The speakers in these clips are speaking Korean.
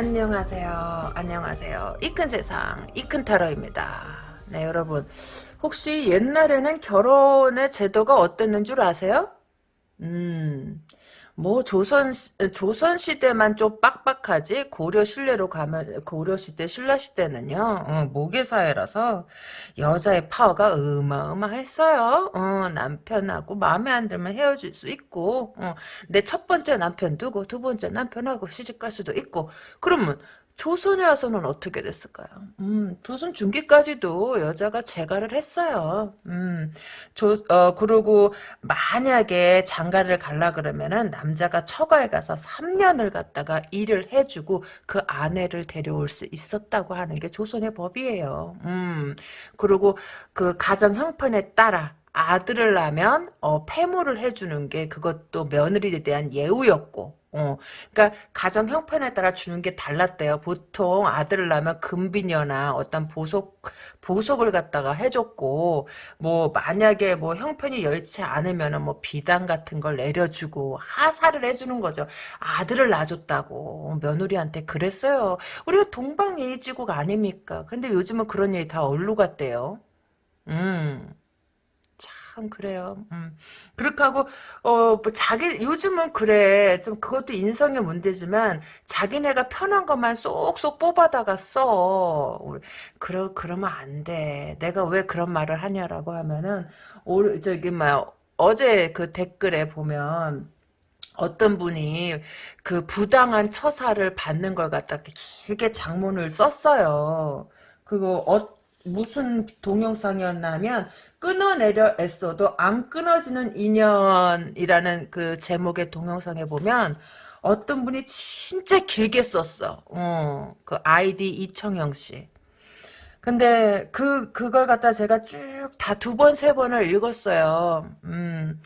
안녕하세요. 안녕하세요. 이 큰 세상, 이 큰 타로입니다. 네, 여러분. 혹시 옛날에는 결혼의 제도가 어땠는 줄 아세요? 음, 뭐 조선 조선 시대만 좀 빡빡하지 고려 신뢰로 가면 고려 시대 신라 시대는요 어, 모계 사회라서 여자의 파워가 어마어마했어요. 어, 남편하고 마음에 안 들면 헤어질 수 있고 어, 내 첫 번째 남편 두고 두 번째 남편하고 시집 갈 수도 있고 그러면 조선에 와서는 어떻게 됐을까요? 음, 조선 중기까지도 여자가 재가를 했어요. 음, 조, 어, 그리고 만약에 장가를 갈라 그러면은 남자가 처가에 가서 3년을 갔다가 일을 해주고 그 아내를 데려올 수 있었다고 하는 게 조선의 법이에요. 음, 그리고 그 가정 형편에 따라 아들을 낳으면 어, 폐모를 해주는 게 그것도 며느리에 대한 예우였고 어, 그러니까 가정 형편에 따라 주는 게 달랐대요. 보통 아들을 낳으면 금비녀나 어떤 보석 보석을 갖다가 해줬고 뭐 만약에 뭐 형편이 여의치 않으면은 뭐 비단 같은 걸 내려주고 하사를 해주는 거죠. 아들을 낳아줬다고 며느리한테 그랬어요. 우리가 동방예의지국 아닙니까? 근데 요즘은 그런 일이 다 얼루 같대요. 음. 참 그래요. 음. 그렇게 하고 어 뭐 자기 요즘은 그래 좀 그것도 인성의 문제지만 자기네가 편한 것만 쏙쏙 뽑아다가 써. 그러 그러면 안 돼. 내가 왜 그런 말을 하냐라고 하면은 올 저기 막 어제 그 댓글에 보면 어떤 분이 그 부당한 처사를 받는 걸 갖다 길게 장문을 썼어요. 그거 어, 무슨 동영상이었냐면 끊어내려 애써도 안 끊어지는 인연이라는 그 제목의 동영상에 보면 어떤 분이 진짜 길게 썼어. 어, 그 아이디 이청영 씨. 근데 그 그걸 갖다 제가 쭉 다 두 번 세 번을 읽었어요. 음.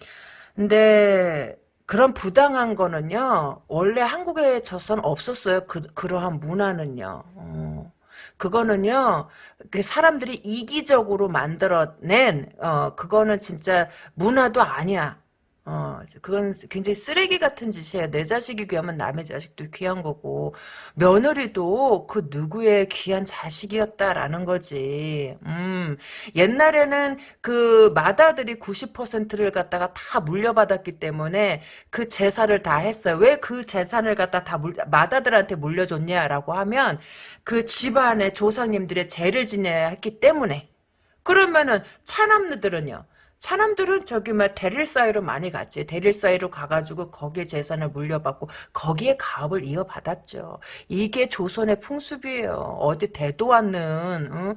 근데 그런 부당한 거는요. 원래 한국에 저선 없었어요. 그 그러한 문화는요. 어. 그거는요, 그 사람들이 이기적으로 만들어낸, 어, 그거는 진짜 문화도 아니야. 어, 그건 굉장히 쓰레기 같은 짓이에요. 내 자식이 귀하면 남의 자식도 귀한 거고, 며느리도 그 누구의 귀한 자식이었다라는 거지. 음, 옛날에는 그 마다들이 90%를 갖다가 다 물려받았기 때문에 그 재산을 다 했어요. 왜 그 재산을 갖다 다 물, 마다들한테 물려줬냐라고 하면 그 집안의 조상님들의 죄를 지내야 했기 때문에. 그러면은 차남느들은요. 사람들은 저기 막 대릴 사이로 많이 갔지. 대릴 사이로 가가지고 거기에 재산을 물려받고 거기에 가업을 이어받았죠. 이게 조선의 풍습이에요. 어디 대도 않는 응?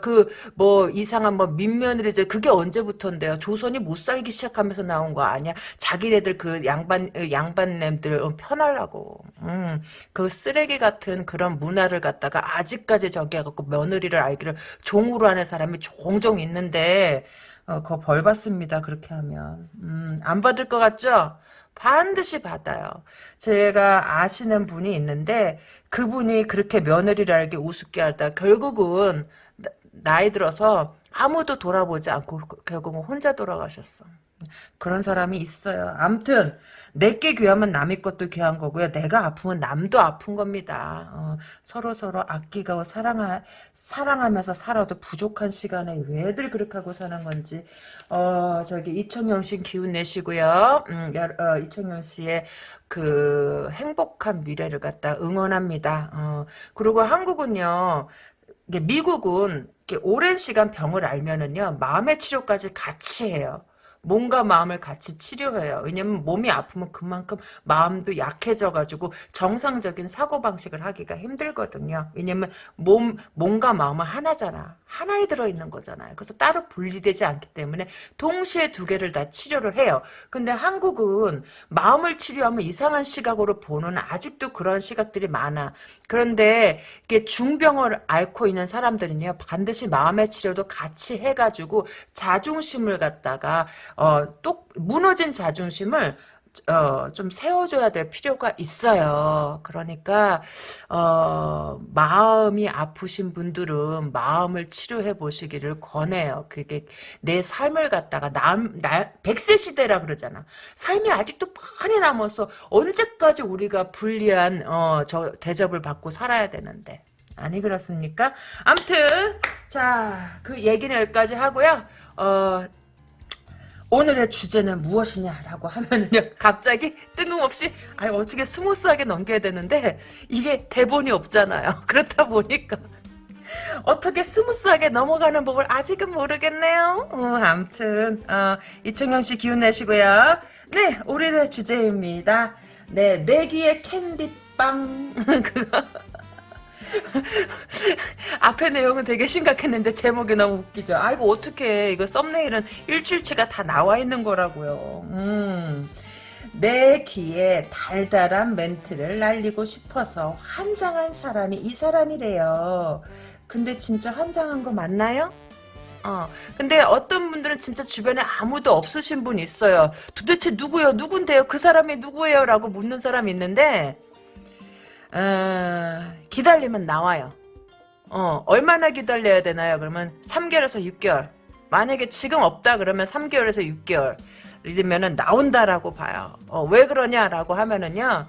그뭐 이상한 뭐 민면을 그게 언제부터인데요. 조선이 못 살기 시작하면서 나온 거 아니야. 자기네들 그 양반 양반냄들 편하려고. 응. 그 쓰레기 같은 그런 문화를 갖다가 아직까지 저기 해갖고 며느리를 알기를 종으로 하는 사람이 종종 있는데. 어, 그벌 받습니다. 그렇게 하면. 음, 안 받을 것 같죠? 반드시 받아요. 제가 아시는 분이 있는데 그분이 그렇게 며느리를 알게 우습게 하다 결국은 나이 들어서 아무도 돌아보지 않고 결국은 혼자 돌아가셨어. 그런 사람이 있어요. 암튼 내게 귀하면 남의 것도 귀한 거고요. 내가 아프면 남도 아픈 겁니다. 어, 서로 서로 아끼고 사랑하, 사랑하면서 살아도 부족한 시간에 왜들 그렇게 하고 사는 건지 어, 저기 이청용 씨 기운 내시고요. 음, 어, 이청용 씨의 그 행복한 미래를 갖다 응원합니다. 어, 그리고 한국은요. 미국은 오랜 시간 병을 알면은요 마음의 치료까지 같이 해요. 몸과 마음을 같이 치료해요. 왜냐면 몸이 아프면 그만큼 마음도 약해져가지고 정상적인 사고방식을 하기가 힘들거든요. 왜냐면 몸, 몸과 마음은 하나잖아. 하나에 들어있는 거잖아요. 그래서 따로 분리되지 않기 때문에 동시에 두 개를 다 치료를 해요. 근데 한국은 마음을 치료하면 이상한 시각으로 보는 아직도 그런 시각들이 많아. 그런데 이게 중병을 앓고 있는 사람들은요. 반드시 마음의 치료도 같이 해가지고 자존심을 갖다가 어, 똑 무너진 자존심을 어, 좀 세워줘야 될 필요가 있어요. 그러니까, 어, 마음이 아프신 분들은 마음을 치료해 보시기를 권해요. 그게 내 삶을 갖다가 남, 나, 100세 시대라 그러잖아. 삶이 아직도 많이 남아서 언제까지 우리가 불리한, 어, 저 대접을 받고 살아야 되는데. 아니 그렇습니까? 암튼 자 그 얘기는 여기까지 하고요. 어 오늘의 주제는 무엇이냐라고 하면은요 갑자기 뜬금없이 아 어떻게 스무스하게 넘겨야 되는데 이게 대본이 없잖아요. 그렇다 보니까. 어떻게 스무스하게 넘어가는 법을 아직은 모르겠네요. 어, 암튼 어, 이청영 씨 기운 내시고요. 네 오늘의 주제입니다. 네 내귀의 캔디빵. 그거 앞에 내용은 되게 심각했는데 제목이 너무 웃기죠. 아이고 어떻게 이거 썸네일은 일주일치가 다 나와 있는 거라고요. 음. 내 귀에 달달한 멘트를 날리고 싶어서 환장한 사람이 이 사람이래요. 근데 진짜 환장한 거 맞나요? 어. 근데 어떤 분들은 진짜 주변에 아무도 없으신 분 있어요. 도대체 누구요? 누군데요? 그 사람이 누구예요? 라고 묻는 사람이 있는데 어, 기다리면 나와요. 어, 얼마나 기다려야 되나요? 그러면 3개월에서 6개월. 만약에 지금 없다 그러면 3개월에서 6개월. 이러면은 나온다라고 봐요. 어, 왜 그러냐라고 하면은요.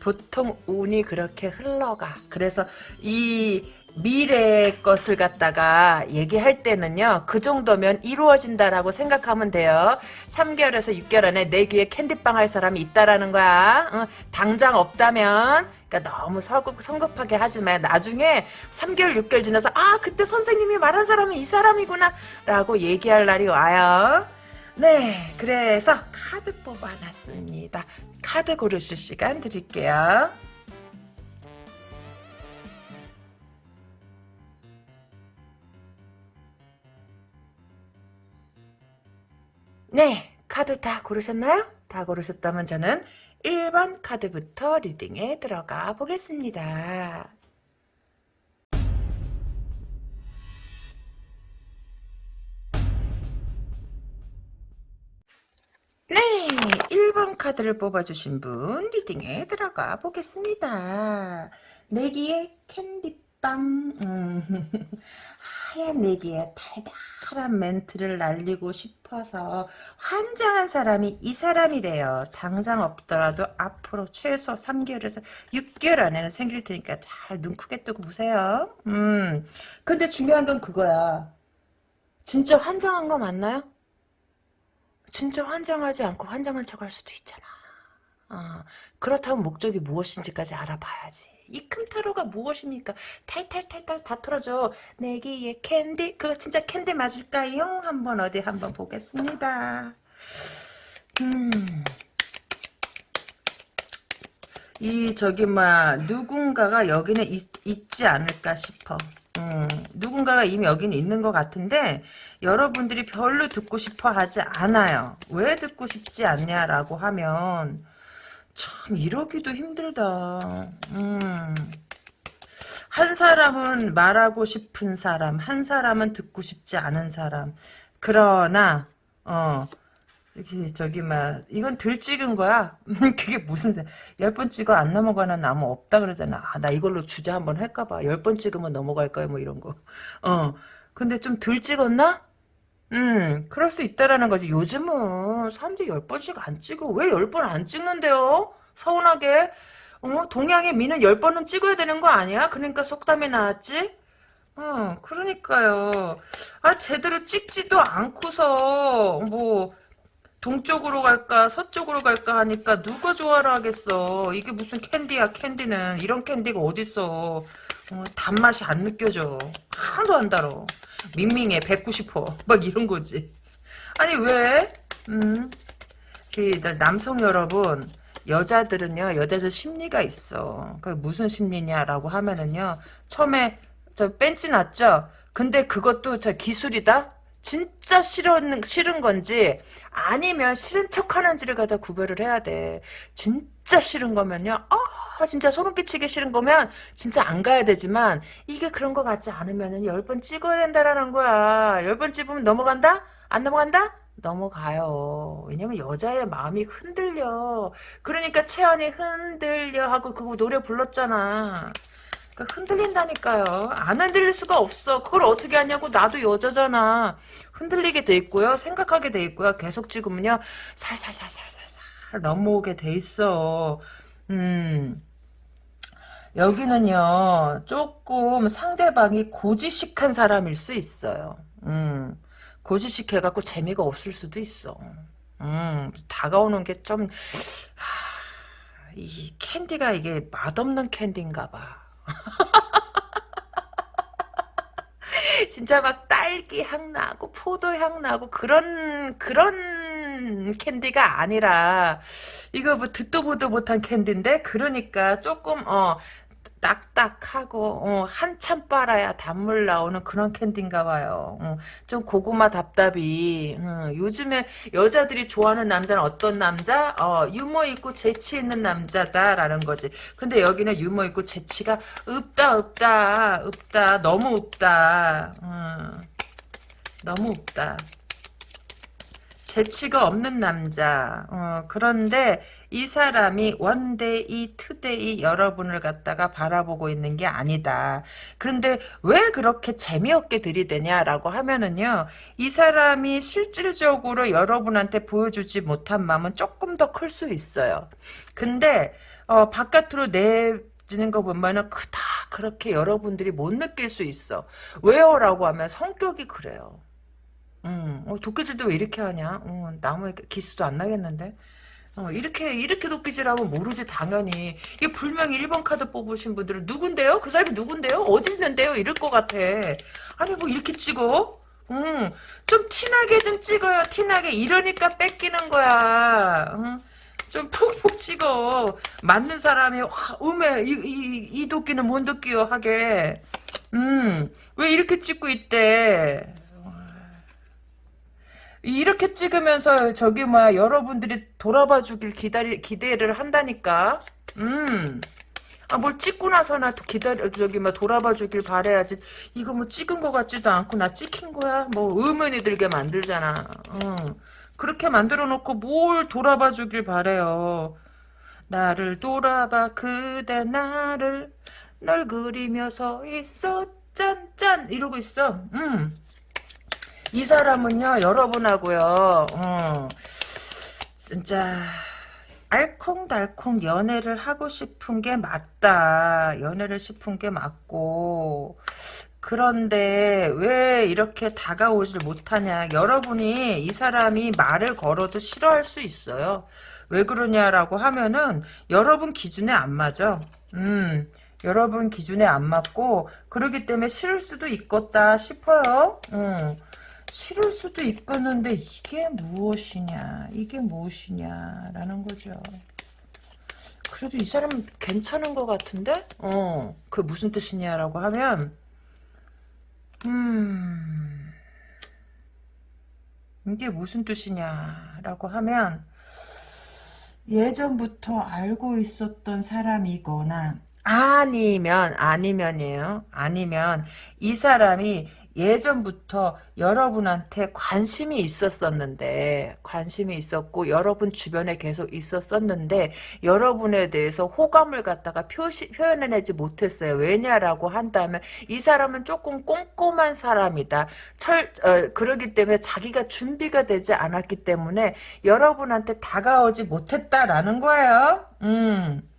보통 운이 그렇게 흘러가. 그래서 이 미래의 것을 갖다가 얘기할 때는요. 그 정도면 이루어진다라고 생각하면 돼요. 3개월에서 6개월 안에 내 귀에 캔디빵 할 사람이 있다라는 거야. 어, 당장 없다면 그러니까 너무 서급, 성급하게 하지 마. 나중에 3개월, 6개월 지나서 아 그때 선생님이 말한 사람이 이 사람이구나 라고 얘기할 날이 와요. 네, 그래서 카드 뽑아놨습니다. 카드 고르실 시간 드릴게요. 네, 카드 다 고르셨나요? 다 고르셨다면 저는 1번 카드부터 리딩에 들어가 보겠습니다. 네, 1번 카드를 뽑아주신 분 리딩에 들어가 보겠습니다. 내기의 캔디빵 음, 하얀 내기에 달달한 멘트를 날리고 싶어서 환장한 사람이 이 사람이래요. 당장 없더라도 앞으로 최소 3개월에서 6개월 안에는 생길 테니까 잘 눈 크게 뜨고 보세요. 음, 근데 중요한 건 그거야. 진짜 환장한 거 맞나요? 진짜 환장하지 않고 환장한 척 할 수도 있잖아. 어, 그렇다면 목적이 무엇인지까지 알아봐야지. 이 꿈타로가 무엇입니까? 탈탈탈탈 다 털어줘. 내 귀에 캔디 그거 진짜 캔디 맞을까요? 한번 어디 한번 보겠습니다. 음. 이 저기 막 누군가가 여기는 있, 있지 않을까 싶어. 음, 누군가가 이미 여기는 있는 것 같은데 여러분들이 별로 듣고 싶어 하지 않아요. 왜 듣고 싶지 않냐라고 하면 참 이러기도 힘들다. 음. 한 사람은 말하고 싶은 사람, 한 사람은 듣고 싶지 않은 사람. 그러나 어 저기 저기 막 이건 들 찍은 거야. 그게 무슨 열 번 찍어 안 넘어가는 나무 없다 그러잖아. 아, 나 이걸로 주제 한번 할까 봐. 열 번 찍으면 넘어갈까요? 뭐 이런 거. 어. 근데 좀 덜 찍었나? 음, 그럴 수 있다라는 거지. 요즘은 사람들이 열 번씩 안 찍어. 왜 열 번 안 찍는데요? 서운하게. 어, 동양의 미는 열 번은 찍어야 되는 거 아니야? 그러니까 속담이 나왔지? 어, 그러니까요. 아, 제대로 찍지도 않고서, 뭐, 동쪽으로 갈까, 서쪽으로 갈까 하니까 누가 좋아라 하겠어. 이게 무슨 캔디야, 캔디는. 이런 캔디가 어딨어. 어, 단맛이 안 느껴져. 하나도 안 달어. 밍밍해 190호 막 이런 거지. 아니 왜? 음, 그 남성 여러분 여자들은요 여자들 심리가 있어. 그 무슨 심리냐라고 하면은요 처음에 저 뺀지 났죠? 근데 그것도 저 기술이다 진짜 싫은 싫은 건지 아니면 싫은 척 하는지를 갖다 구별을 해야 돼 진짜 싫은 거면요 어 아, 진짜 소름 끼치기 싫은 거면 진짜 안 가야 되지만 이게 그런 거 같지 않으면 열 번 찍어야 된다라는 거야. 열 번 찍으면 넘어간다? 안 넘어간다? 넘어가요. 왜냐면 여자의 마음이 흔들려. 그러니까 채연이 흔들려 하고 그거 노래 불렀잖아. 그러니까 흔들린다니까요. 안 흔들릴 수가 없어. 그걸 어떻게 하냐고 나도 여자잖아. 흔들리게 돼 있고요. 생각하게 돼 있고요. 계속 찍으면요. 살살살살살살 넘어오게 돼 있어. 음. 여기는요. 조금 상대방이 고지식한 사람일 수 있어요. 음. 고지식 해갖고 재미가 없을 수도 있어. 음, 다가오는 게 좀, 이 캔디가 이게 맛없는 캔디인가 봐. 진짜 막 딸기 향 나고 포도 향 나고 그런 그런 캔디가 아니라 이거 뭐 듣도 보도 못한 캔디인데 그러니까 조금 어 딱딱하고 어, 한참 빨아야 단물 나오는 그런 캔디인가 봐요. 어, 좀 고구마 답답이. 어, 요즘에 여자들이 좋아하는 남자는 어떤 남자? 어, 유머 있고 재치 있는 남자다라는 거지. 근데 여기는 유머 있고 재치가 없다 없다 없다 너무 없다. 어, 너무 없다. 재치가 없는 남자. 어, 그런데 이 사람이 one day, two day 여러분을 갖다가 바라보고 있는 게 아니다. 그런데 왜 그렇게 재미없게 들이대냐라고 하면은요. 이 사람이 실질적으로 여러분한테 보여주지 못한 마음은 조금 더 클 수 있어요. 근데 어, 바깥으로 내 주는 거 보면은 그닥 그렇게 여러분들이 못 느낄 수 있어. 왜요? 라고 하면 성격이 그래요. 음, 어, 도끼질도 왜 이렇게 하냐? 어, 나무에 기스도 안 나겠는데? 어, 이렇게, 이렇게 도끼질하면 모르지, 당연히. 이 불명이 1번 카드 뽑으신 분들은 누군데요? 그 사람이 누군데요? 어디 있는데요? 이럴 것 같아. 아니, 뭐 이렇게 찍어? 음, 좀 티나게 좀 찍어요, 티나게. 이러니까 뺏기는 거야. 음, 좀 푹푹 찍어. 맞는 사람이, 와, 음에, 이, 이, 이 도끼는 뭔 도끼요? 하게. 음, 왜 이렇게 찍고 있대? 이렇게 찍으면서 저기 뭐야 여러분들이 돌아봐 주길 기다리 기대를 한다니까. 음. 아, 뭘 찍고 나서나 기다려, 저기, 뭐, 돌아봐 주길 바래야지. 이거 뭐 찍은 것 같지도 않고, 나 찍힌 거야? 뭐, 의문이 들게 만들잖아. 어. 그렇게 만들어 놓고 뭘 돌아봐 주길 바래요. 나를 돌아봐, 그대 나를, 널 그리며 서 있어, 짠, 짠! 이러고 있어. 음. 이 사람은요 여러분하고요 어, 진짜 알콩달콩 연애를 하고 싶은 게 맞다. 연애를 싶은 게 맞고. 그런데 왜 이렇게 다가오질 못하냐. 여러분이 이 사람이 말을 걸어도 싫어할 수 있어요. 왜 그러냐라고 하면은 여러분 기준에 안 맞아. 음 여러분 기준에 안 맞고 그러기 때문에 싫을 수도 있겠다 싶어요. 음. 싫을 수도 있겠는데 이게 무엇이냐 이게 무엇이냐라는 거죠. 그래도 이 사람 괜찮은 것 같은데? 어, 그 무슨 뜻이냐라고 하면 음 이게 무슨 뜻이냐라고 하면 예전부터 알고 있었던 사람이거나 아니면 아니면이에요. 아니면 이 사람이 예전부터 여러분한테 관심이 있었었는데 관심이 있었고 여러분 주변에 계속 있었었는데 여러분에 대해서 호감을 갖다가 표시, 표현해내지 못했어요. 왜냐라고 한다면 이 사람은 조금 꼼꼼한 사람이다. 철 어, 그러기 때문에 자기가 준비가 되지 않았기 때문에 여러분한테 다가오지 못했다라는 거예요. 음.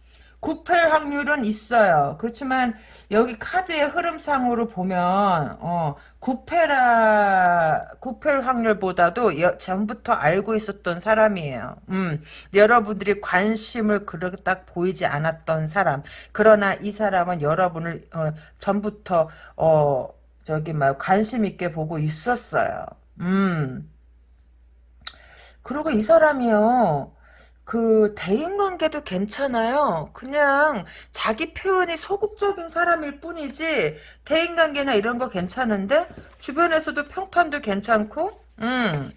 구펠 확률은 있어요. 그렇지만 여기 카드의 흐름상으로 보면 어, 구패라 구펠 확률보다도 여, 전부터 알고 있었던 사람이에요. 음, 여러분들이 관심을 그렇게 딱 보이지 않았던 사람. 그러나 이 사람은 여러분을 어, 전부터 어, 저기 막 관심 있게 보고 있었어요. 음. 그리고 이 사람이요. 그 대인관계도 괜찮아요. 그냥 자기 표현이 소극적인 사람일 뿐이지 대인관계나 이런 거 괜찮은데 주변에서도 평판도 괜찮고 음.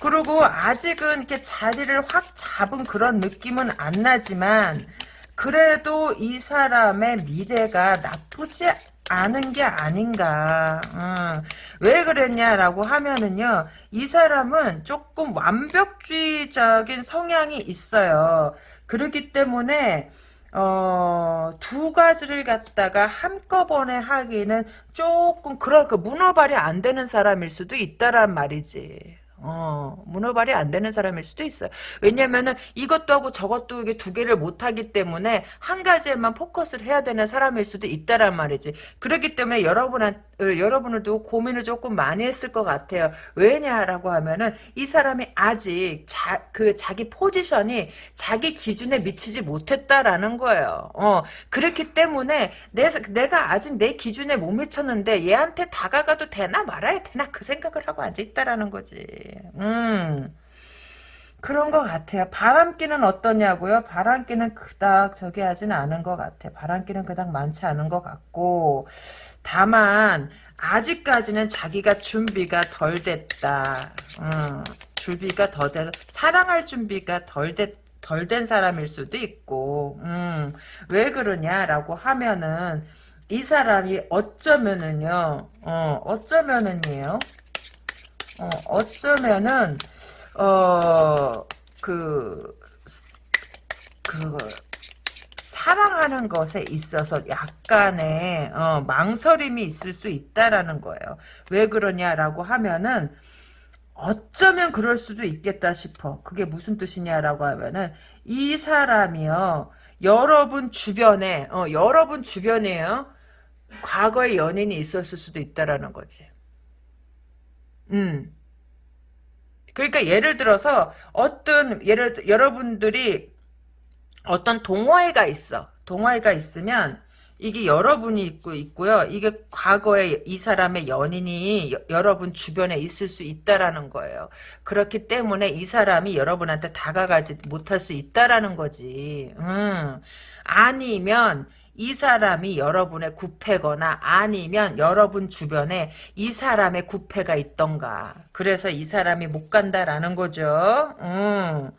그리고 아직은 이렇게 자리를 확 잡은 그런 느낌은 안 나지만 그래도 이 사람의 미래가 나쁘지 않은 게 아닌가. 어. 왜 그랬냐라고 하면은요, 이 사람은 조금 완벽주의적인 성향이 있어요. 그렇기 때문에, 어, 두 가지를 갖다가 한꺼번에 하기는 조금, 그런, 그, 문어발이 안 되는 사람일 수도 있다란 말이지. 어, 문어발이 안 되는 사람일 수도 있어요. 왜냐면은 이것도 하고 저것도 이게 두 개를 못 하기 때문에 한 가지에만 포커스를 해야 되는 사람일 수도 있다란 말이지. 그렇기 때문에 여러분한 여러분들도 고민을 조금 많이 했을 것 같아요. 왜냐라고 하면은 이 사람이 아직 자, 그 자기 포지션이 자기 기준에 미치지 못했다라는 거예요. 어, 그렇기 때문에 내, 내가 아직 내 기준에 못 미쳤는데 얘한테 다가가도 되나 말아야 되나 그 생각을 하고 앉아있다라는 거지. 음. 그런 것 같아요. 바람기는 어떠냐고요? 바람기는 그닥 저기 하진 않은 것 같아요. 바람기는 그닥 많지 않은 것 같고 다만 아직까지는 자기가 준비가 덜 됐다. 음, 준비가 덜 돼, 사랑할 준비가 덜 됐, 덜 된 사람일 수도 있고, 음, 왜 그러냐라고 하면은, 이 사람이 어쩌면은요, 어, 어쩌면은요, 어, 어쩌면은, 어, 그, 그, 사랑하는 것에 있어서 약간의 어, 망설임이 있을 수 있다라는 거예요. 왜 그러냐라고 하면은 어쩌면 그럴 수도 있겠다 싶어. 그게 무슨 뜻이냐라고 하면은 이 사람이요. 여러분 주변에 어, 여러분 주변에요. 과거의 연인이 있었을 수도 있다라는 거지. 음. 그러니까 예를 들어서 어떤 예를 여러분들이 어떤 동호회가 있어. 동호회가 있으면 이게 여러분이 있고 있고요. 이게 과거에 이 사람의 연인이 여, 여러분 주변에 있을 수 있다라는 거예요. 그렇기 때문에 이 사람이 여러분한테 다가가지 못할 수 있다라는 거지. 음. 아니면 이 사람이 여러분의 구패거나 아니면 여러분 주변에 이 사람의 구패가 있던가. 그래서 이 사람이 못 간다라는 거죠. 음.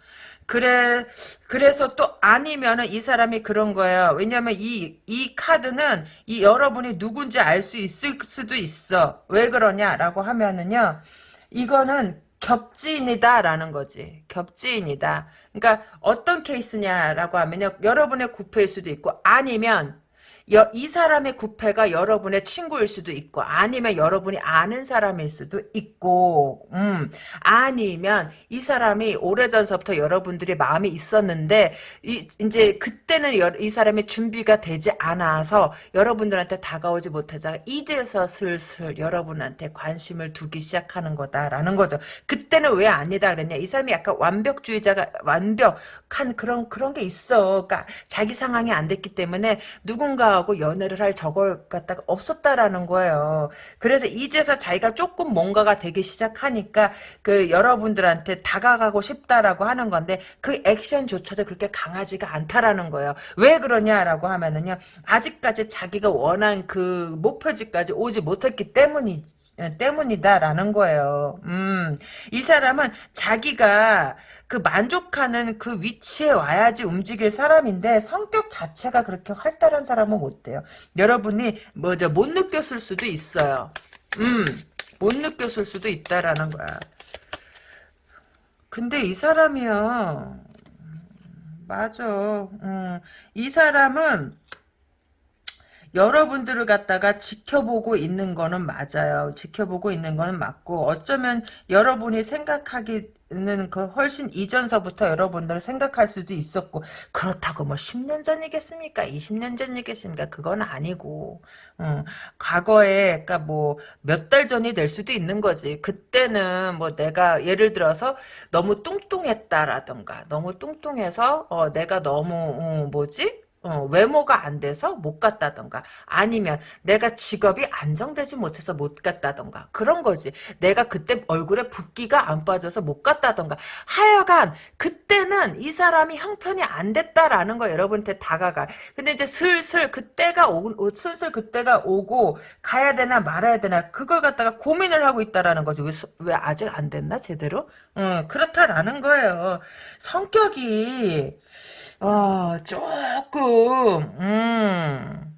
그래, 그래서 또 아니면은 이 사람이 그런 거예요. 왜냐면 이, 이 카드는 이 여러분이 누군지 알 수 있을 수도 있어. 왜 그러냐라고 하면은요. 이거는 겹지인이다라는 거지. 겹지인이다. 그러니까 어떤 케이스냐라고 하면요. 여러분의 구패일 수도 있고 아니면 여, 이 사람의 구패가 여러분의 친구일 수도 있고 아니면 여러분이 아는 사람일 수도 있고 음 아니면 이 사람이 오래전서부터 여러분들이 마음이 있었는데 이, 이제 그때는 여, 이 사람의 준비가 되지 않아서 여러분들한테 다가오지 못하다가 이제서 슬슬 여러분한테 관심을 두기 시작하는 거다라는 거죠. 그때는 왜 아니다 그랬냐 이 사람이 약간 완벽주의자가 완벽한 그런 그런 게 있어. 그러니까 자기 상황이 안 됐기 때문에 누군가 하고 연애를 할 저걸 갖다가 없었다라는 거예요. 그래서 이제서 자기가 조금 뭔가가 되기 시작하니까 그 여러분들한테 다가가고 싶다라고 하는 건데 그 액션조차도 그렇게 강하지가 않다라는 거예요. 왜 그러냐라고 하면은요. 아직까지 자기가 원한 그 목표지까지 오지 못했기 때문이 때문이다라는 거예요. 음, 이 사람은 자기가 그 만족하는 그 위치에 와야지 움직일 사람인데 성격 자체가 그렇게 활달한 사람은 못 돼요. 여러분이 뭐죠 못 느꼈을 수도 있어요. 음, 못 느꼈을 수도 있다라는 거야. 근데 이 사람이요. 맞아. 음, 이 사람은 여러분들을 갖다가 지켜보고 있는 거는 맞아요. 지켜보고 있는 거는 맞고 어쩌면 여러분이 생각하기는 그 훨씬 이전서부터 여러분들 생각할 수도 있었고 그렇다고 뭐 10년 전이겠습니까? 20년 전이겠습니까? 그건 아니고 어, 과거에 그러니까 뭐 몇 달 전이 될 수도 있는 거지. 그때는 뭐 내가 예를 들어서 너무 뚱뚱했다라던가 너무 뚱뚱해서 어, 내가 너무 어, 뭐지? 어, 외모가 안 돼서 못 갔다던가 아니면 내가 직업이 안정되지 못해서 못 갔다던가 그런 거지. 내가 그때 얼굴에 붓기가 안 빠져서 못 갔다던가. 하여간 그때는 이 사람이 형편이 안 됐다라는 거 여러분한테 다가가 근데 이제 슬슬 그때가 오 슬슬 그때가 오고 가야 되나 말아야 되나 그걸 갖다가 고민을 하고 있다라는 거지. 왜, 왜 아직 안 됐나 제대로? 어, 그렇다라는 거예요. 성격이 어, 조금, 음,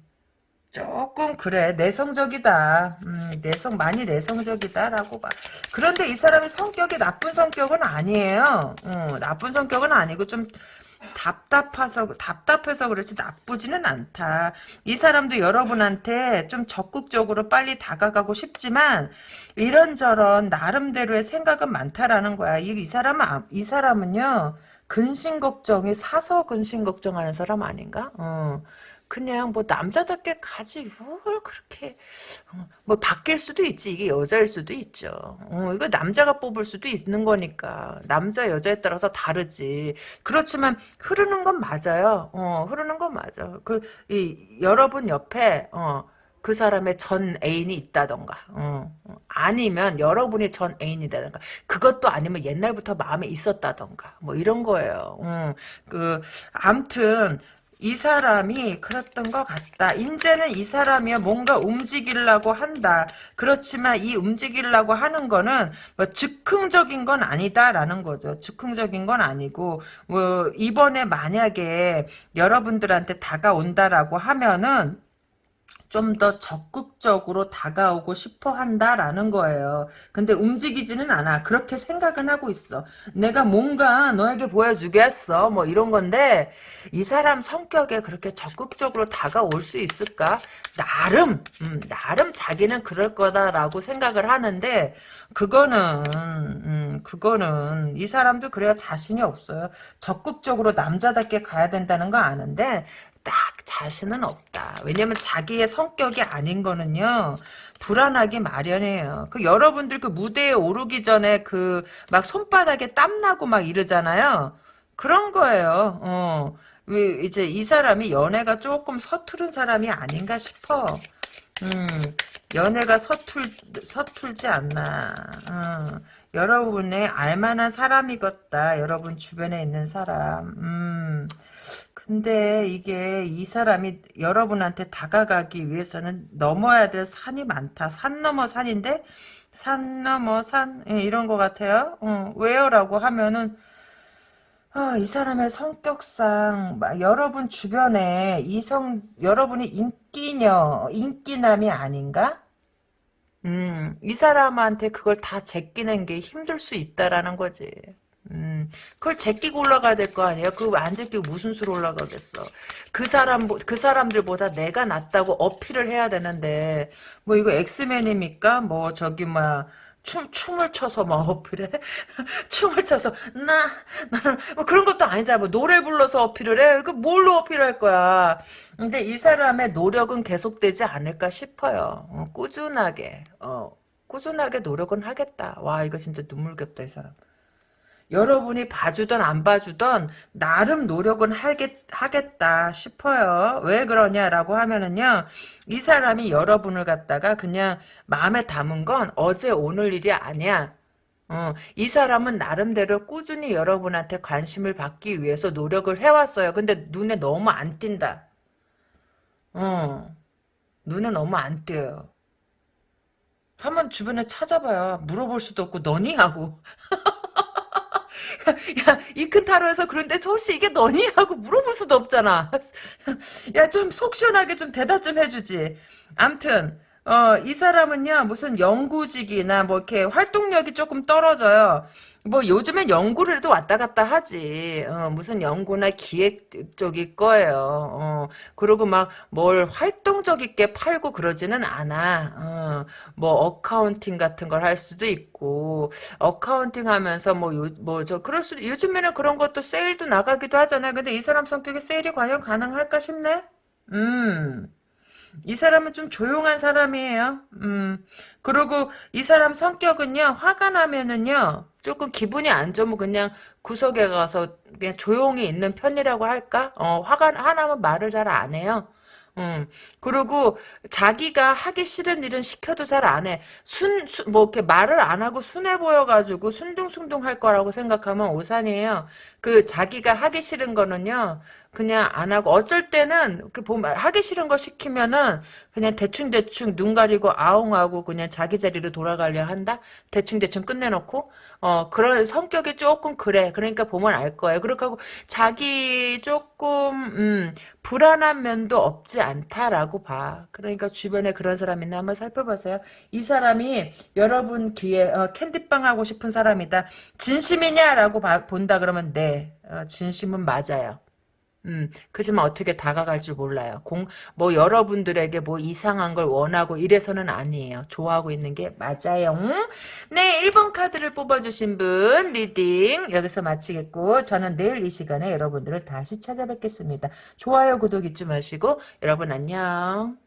조금 그래 내성적이다. 음, 내성 많이 내성적이다라고 봐. 그런데 이 사람이 성격이 나쁜 성격은 아니에요. 어, 나쁜 성격은 아니고 좀 답답해서 답답해서 그렇지 나쁘지는 않다. 이 사람도 여러분한테 좀 적극적으로 빨리 다가가고 싶지만 이런저런 나름대로의 생각은 많다라는 거야. 이, 이 사람은 아, 이 사람은요 근심 걱정이 사서 근심 걱정하는 사람 아닌가? 어. 그냥 뭐 남자답게 가지 뭘 그렇게 어, 뭐 바뀔 수도 있지. 이게 여자일 수도 있죠. 어, 이거 남자가 뽑을 수도 있는 거니까. 남자 여자에 따라서 다르지. 그렇지만 흐르는 건 맞아요. 어, 흐르는 건 맞아. 그 이 여러분 옆에 어, 그 사람의 전 애인이 있다던가 어, 어, 아니면 여러분이 전 애인이다던가 그것도 아니면 옛날부터 마음에 있었다던가 뭐 이런 거예요 음, 그 암튼 이 사람이 그랬던 것 같다. 이제는 이 사람이 뭔가 움직이려고 한다. 그렇지만 이 움직이려고 하는 거는 뭐 즉흥적인 건 아니다라는 거죠. 즉흥적인 건 아니고 뭐 이번에 만약에 여러분들한테 다가온다라고 하면은 좀 더 적극적으로 다가오고 싶어 한다라는 거예요. 근데 움직이지는 않아. 그렇게 생각은 하고 있어. 내가 뭔가 너에게 보여주겠어. 뭐 이런 건데 이 사람 성격에 그렇게 적극적으로 다가올 수 있을까? 나름 음, 나름 자기는 그럴 거다라고 생각을 하는데 그거는 음, 그거는 이 사람도 그래야 자신이 없어요. 적극적으로 남자답게 가야 된다는 거 아는데 딱 자신은 없다. 왜냐면 자기의 성격이 아닌 거는요. 불안하기 마련이에요. 그 여러분들 그 무대에 오르기 전에 그 막 손바닥에 땀 나고 막 이러잖아요. 그런 거예요. 어. 이제 이 사람이 연애가 조금 서투른 사람이 아닌가 싶어. 음, 연애가 서툴 서툴지 않나. 어. 여러분의 알만한 사람이겠다. 여러분 주변에 있는 사람. 음. 근데 이게 이 사람이 여러분한테 다가가기 위해서는 넘어야 될 산이 많다. 산 넘어 산인데 산 넘어 산 예, 이런 것 같아요. 어, 왜요? 라고 하면은 아, 이 사람의 성격상 여러분 주변에 이성 여러분이 인기녀 인기남이 아닌가? 음, 이 사람한테 그걸 다 제끼는 게 힘들 수 있다라는 거지. 음, 그걸 제끼고 올라가야 될 거 아니에요? 그거 안 제끼고 무슨 수로 올라가겠어? 그 사람, 그 사람들보다 내가 낫다고 어필을 해야 되는데, 뭐 이거 엑스맨입니까? 뭐 저기 막, 춤, 춤을 춰서 막 어필해? 춤을 춰서, 나, 나는, 뭐 그런 것도 아니잖아. 뭐 노래 불러서 어필을 해? 그 뭘로 어필할 거야? 근데 이 사람의 노력은 계속되지 않을까 싶어요. 어, 꾸준하게, 어, 꾸준하게 노력은 하겠다. 와, 이거 진짜 눈물겹다, 이 사람. 여러분이 봐주던 안 봐주던 나름 노력은 하겠, 하겠다 싶어요. 왜 그러냐라고 하면은요. 이 사람이 여러분을 갖다가 그냥 마음에 담은 건 어제 오늘 일이 아니야. 어, 이 사람은 나름대로 꾸준히 여러분한테 관심을 받기 위해서 노력을 해왔어요. 근데 눈에 너무 안 띈다. 어, 눈에 너무 안 띄어요. 한번 주변에 찾아봐요. 물어볼 수도 없고 너니 하고. 야, 이큰 타로에서 그런데 혹시 이게 너니? 하고 물어볼 수도 없잖아. 야, 좀 속 시원하게 좀 대답 좀 해주지. 암튼, 어, 이 사람은요, 무슨 연구직이나 뭐 이렇게 활동력이 조금 떨어져요. 뭐 요즘엔 연구를 또 왔다 갔다 하지. 어, 무슨 연구나 기획 쪽일 거예요. 어, 그리고 막 뭘 활동적이게 팔고 그러지는 않아. 어, 뭐 accounting 같은 걸 할 수도 있고 accounting 하면서 뭐뭐저 그럴 수도 요즘에는 그런 것도 세일도 나가기도 하잖아요. 근데 이 사람 성격에 세일이 과연 가능할까 싶네. 음. 이 사람은 좀 조용한 사람이에요. 음. 그리고 이 사람 성격은요, 화가 나면은요, 조금 기분이 안 좋으면 그냥 구석에 가서 그냥 조용히 있는 편이라고 할까? 어, 화가, 화나면 말을 잘 안 해요. 음. 그리고 자기가 하기 싫은 일은 시켜도 잘 안 해. 순, 순, 뭐, 이렇게 말을 안 하고 순해 보여가지고 순둥순둥 할 거라고 생각하면 오산이에요. 그 자기가 하기 싫은 거는요, 그냥 안 하고 어쩔 때는 그 보면 하기 싫은 거 시키면은 그냥 대충 대충 눈 가리고 아웅하고 그냥 자기 자리로 돌아가려 한다. 대충 대충 끝내놓고 어 그런 성격이 조금 그래. 그러니까 보면 알 거예요. 그렇게 하고 자기 조금 음 불안한 면도 없지 않다라고 봐. 그러니까 주변에 그런 사람 있나 한번 살펴보세요. 이 사람이 여러분 귀에 어, 캔디빵 하고 싶은 사람이다. 진심이냐라고 봐- 본다 그러면 네 어, 진심은 맞아요. 음, 그지만 어떻게 다가갈 줄 몰라요. 공, 뭐, 여러분들에게 뭐 이상한 걸 원하고 이래서는 아니에요. 좋아하고 있는 게 맞아요. 응? 네, 1번 카드를 뽑아주신 분, reading, 여기서 마치겠고, 저는 내일 이 시간에 여러분들을 다시 찾아뵙겠습니다. 좋아요, 구독 잊지 마시고, 여러분 안녕.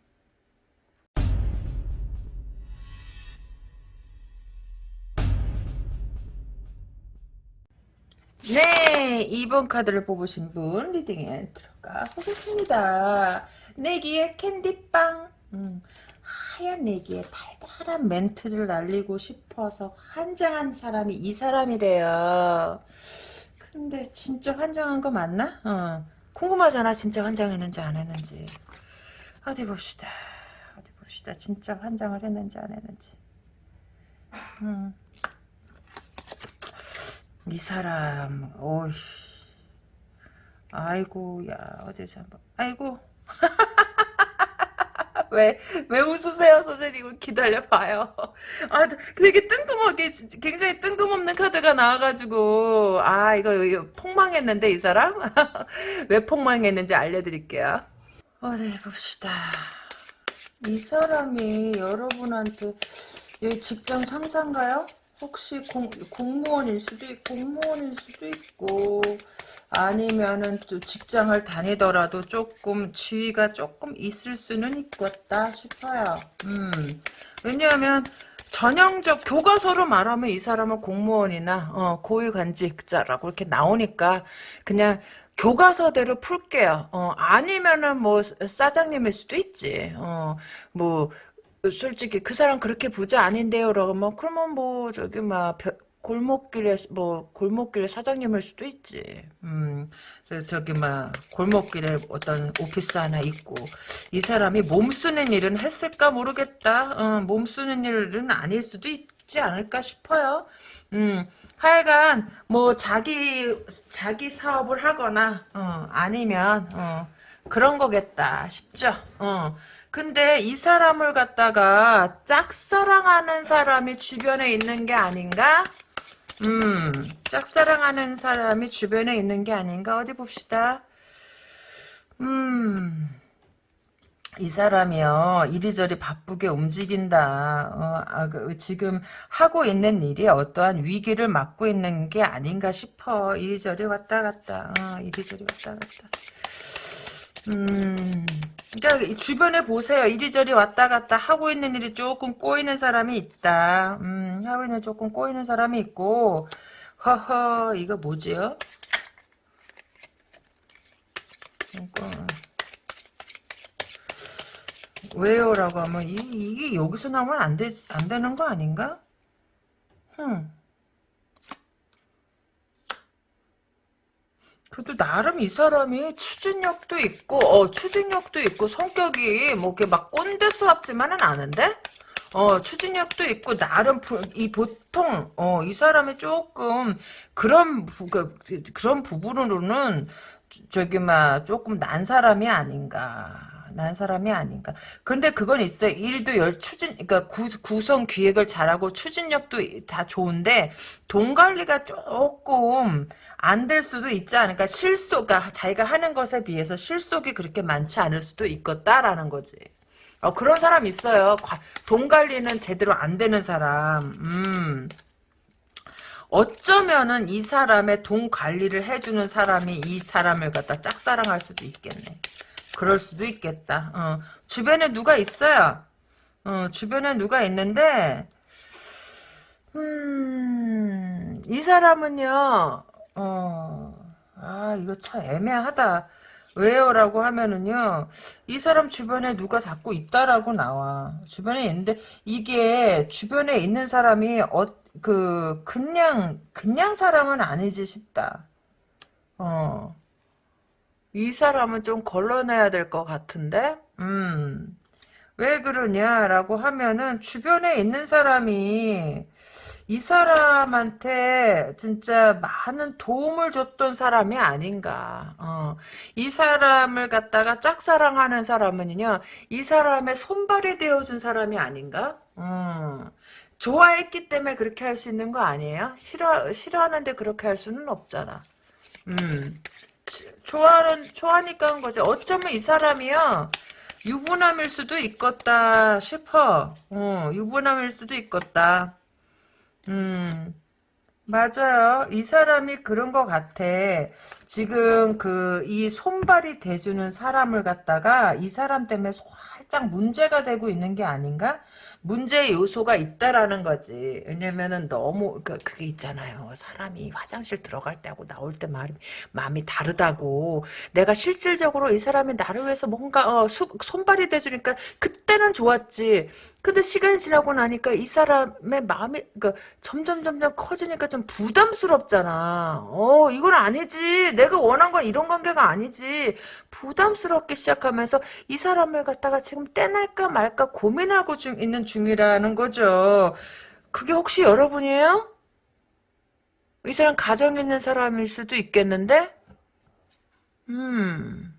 네, 2번 카드를 뽑으신 분 리딩에 들어가 보겠습니다. 내기의 캔디빵. 음, 하얀 내기에 달달한 멘트를 날리고 싶어서 환장한 사람이 이 사람이래요. 근데 진짜 환장한 거 맞나? 어. 궁금하잖아. 진짜 환장했는지 안 했는지. 어디 봅시다. 어디 봅시다. 진짜 환장을 했는지 안 했는지. 음. 이 사람, 오이. 아이고, 야, 어디서 한번, 아이고. 왜, 왜 웃으세요, 선생님? 기다려봐요. 아, 되게 뜬금없게, 굉장히 뜬금없는 카드가 나와가지고, 아, 이거, 이거 폭망했는데, 이 사람? 왜 폭망했는지 알려드릴게요. 어디 봅시다. 이 사람이 여러분한테, 여기 직장 상사인가요? 혹시 공, 공무원일 수도 있고, 공무원일 수도 있고, 아니면은 또 직장을 다니더라도 조금 지위가 조금 있을 수는 있겠다 싶어요. 음, 왜냐하면 전형적 교과서로 말하면 이 사람은 공무원이나 어, 고위관직자라고 이렇게 나오니까 그냥 교과서대로 풀게요. 어, 아니면은 뭐 사장님일 수도 있지. 어, 뭐 솔직히 그 사람 그렇게 부자 아닌데요. 그러면 그러면 뭐 저기 막 골목길에 뭐 골목길에 사장님일 수도 있지. 음, 저기 막 골목길에 어떤 오피스 하나 있고 이 사람이 몸 쓰는 일은 했을까 모르겠다. 어, 몸 쓰는 일은 아닐 수도 있지 않을까 싶어요. 음, 하여간 뭐 자기 자기 사업을 하거나 어, 아니면 어, 그런 거겠다 싶죠. 어. 근데 이 사람을 갖다가 짝사랑하는 사람이 주변에 있는 게 아닌가? 음, 짝사랑하는 사람이 주변에 있는 게 아닌가? 어디 봅시다. 음, 이 사람이요, 이리저리 바쁘게 움직인다. 어, 아, 그, 지금 하고 있는 일이 어떠한 위기를 맞고 있는 게 아닌가 싶어. 이리저리 왔다 갔다. 어, 이리저리 왔다 갔다. 음, 그러니까 주변에 보세요. 이리저리 왔다 갔다 하고 있는 일이 조금 꼬이는 사람이 있다. 음, 하고 있는 조금 꼬이는 사람이 있고, 허허, 이거 뭐지요? 이거. 왜요라고 하면 이, 이게 여기서 나오면 안, 되, 안 되는 거 아닌가? 흠. 그래도 나름 이 사람이 추진력도 있고, 어, 추진력도 있고, 성격이 뭐 이렇게 막 꼰대스럽지만은 않은데? 어, 추진력도 있고, 나름, 부, 이 보통, 어, 이 사람이 조금, 그런, 부, 그, 그런 부분으로는, 저기, 막, 조금 난 사람이 아닌가. 난 사람이 아닌가. 그런데 그건 있어요. 일도 열 추진, 구, 구성 기획을 잘하고 추진력도 다 좋은데 돈 관리가 조금 안 될 수도 있지 않을까. 실속, 그러니까 자기가 하는 것에 비해서 실속이 그렇게 많지 않을 수도 있겠다라는 거지. 어, 그런 사람 있어요. 돈 관리는 제대로 안 되는 사람. 음. 어쩌면은 이 사람의 돈 관리를 해주는 사람이 이 사람을 갖다 짝사랑할 수도 있겠네. 그럴 수도 있겠다. 어, 주변에 누가 있어요. 어, 주변에 누가 있는데, 음, 이 사람은요, 어, 아, 이거 참 애매하다. 왜요? 라고 하면은요, 이 사람 주변에 누가 자꾸 있다라고 나와. 주변에 있는데, 이게 주변에 있는 사람이, 어, 그, 그냥, 그냥 사람은 아니지 싶다. 어. 이 사람은 좀 걸러내야 될 것 같은데? 음. 왜 그러냐라고 하면은 주변에 있는 사람이 이 사람한테 진짜 많은 도움을 줬던 사람이 아닌가. 어. 이 사람을 갖다가 짝사랑하는 사람은요, 이 사람의 손발이 되어준 사람이 아닌가? 어. 좋아했기 때문에 그렇게 할 수 있는 거 아니에요? 싫어, 싫어하는데 그렇게 할 수는 없잖아. 음. 좋아하는, 좋아하니까 한 거지. 어쩌면 이 사람이요, 유부남일 수도 있겠다 싶어. 어, 유부남일 수도 있겠다. 음, 맞아요. 이 사람이 그런 것 같아. 지금 그, 이 손발이 대주는 사람을 갖다가 이 사람 때문에 살짝 문제가 되고 있는 게 아닌가? 문제 요소가 있다라는 거지. 왜냐면은 너무 그 그게 있잖아요. 사람이 화장실 들어갈 때하고 나올 때 마음이 마음이 다르다고. 내가 실질적으로 이 사람이 나를 위해서 뭔가 어, 수, 손발이 돼주니까 그때는 좋았지. 근데 시간이 지나고 나니까 이 사람의 마음이 그 점점 점점 커지니까 좀 부담스럽잖아. 어 이건 아니지. 내가 원한 건 이런 관계가 아니지. 부담스럽게 시작하면서 이 사람을 갖다가 지금 떼날까 말까 고민하고 중 있는 중이라는 거죠. 그게 혹시 여러분이에요? 이 사람 가정 있는 사람일 수도 있겠는데? 음,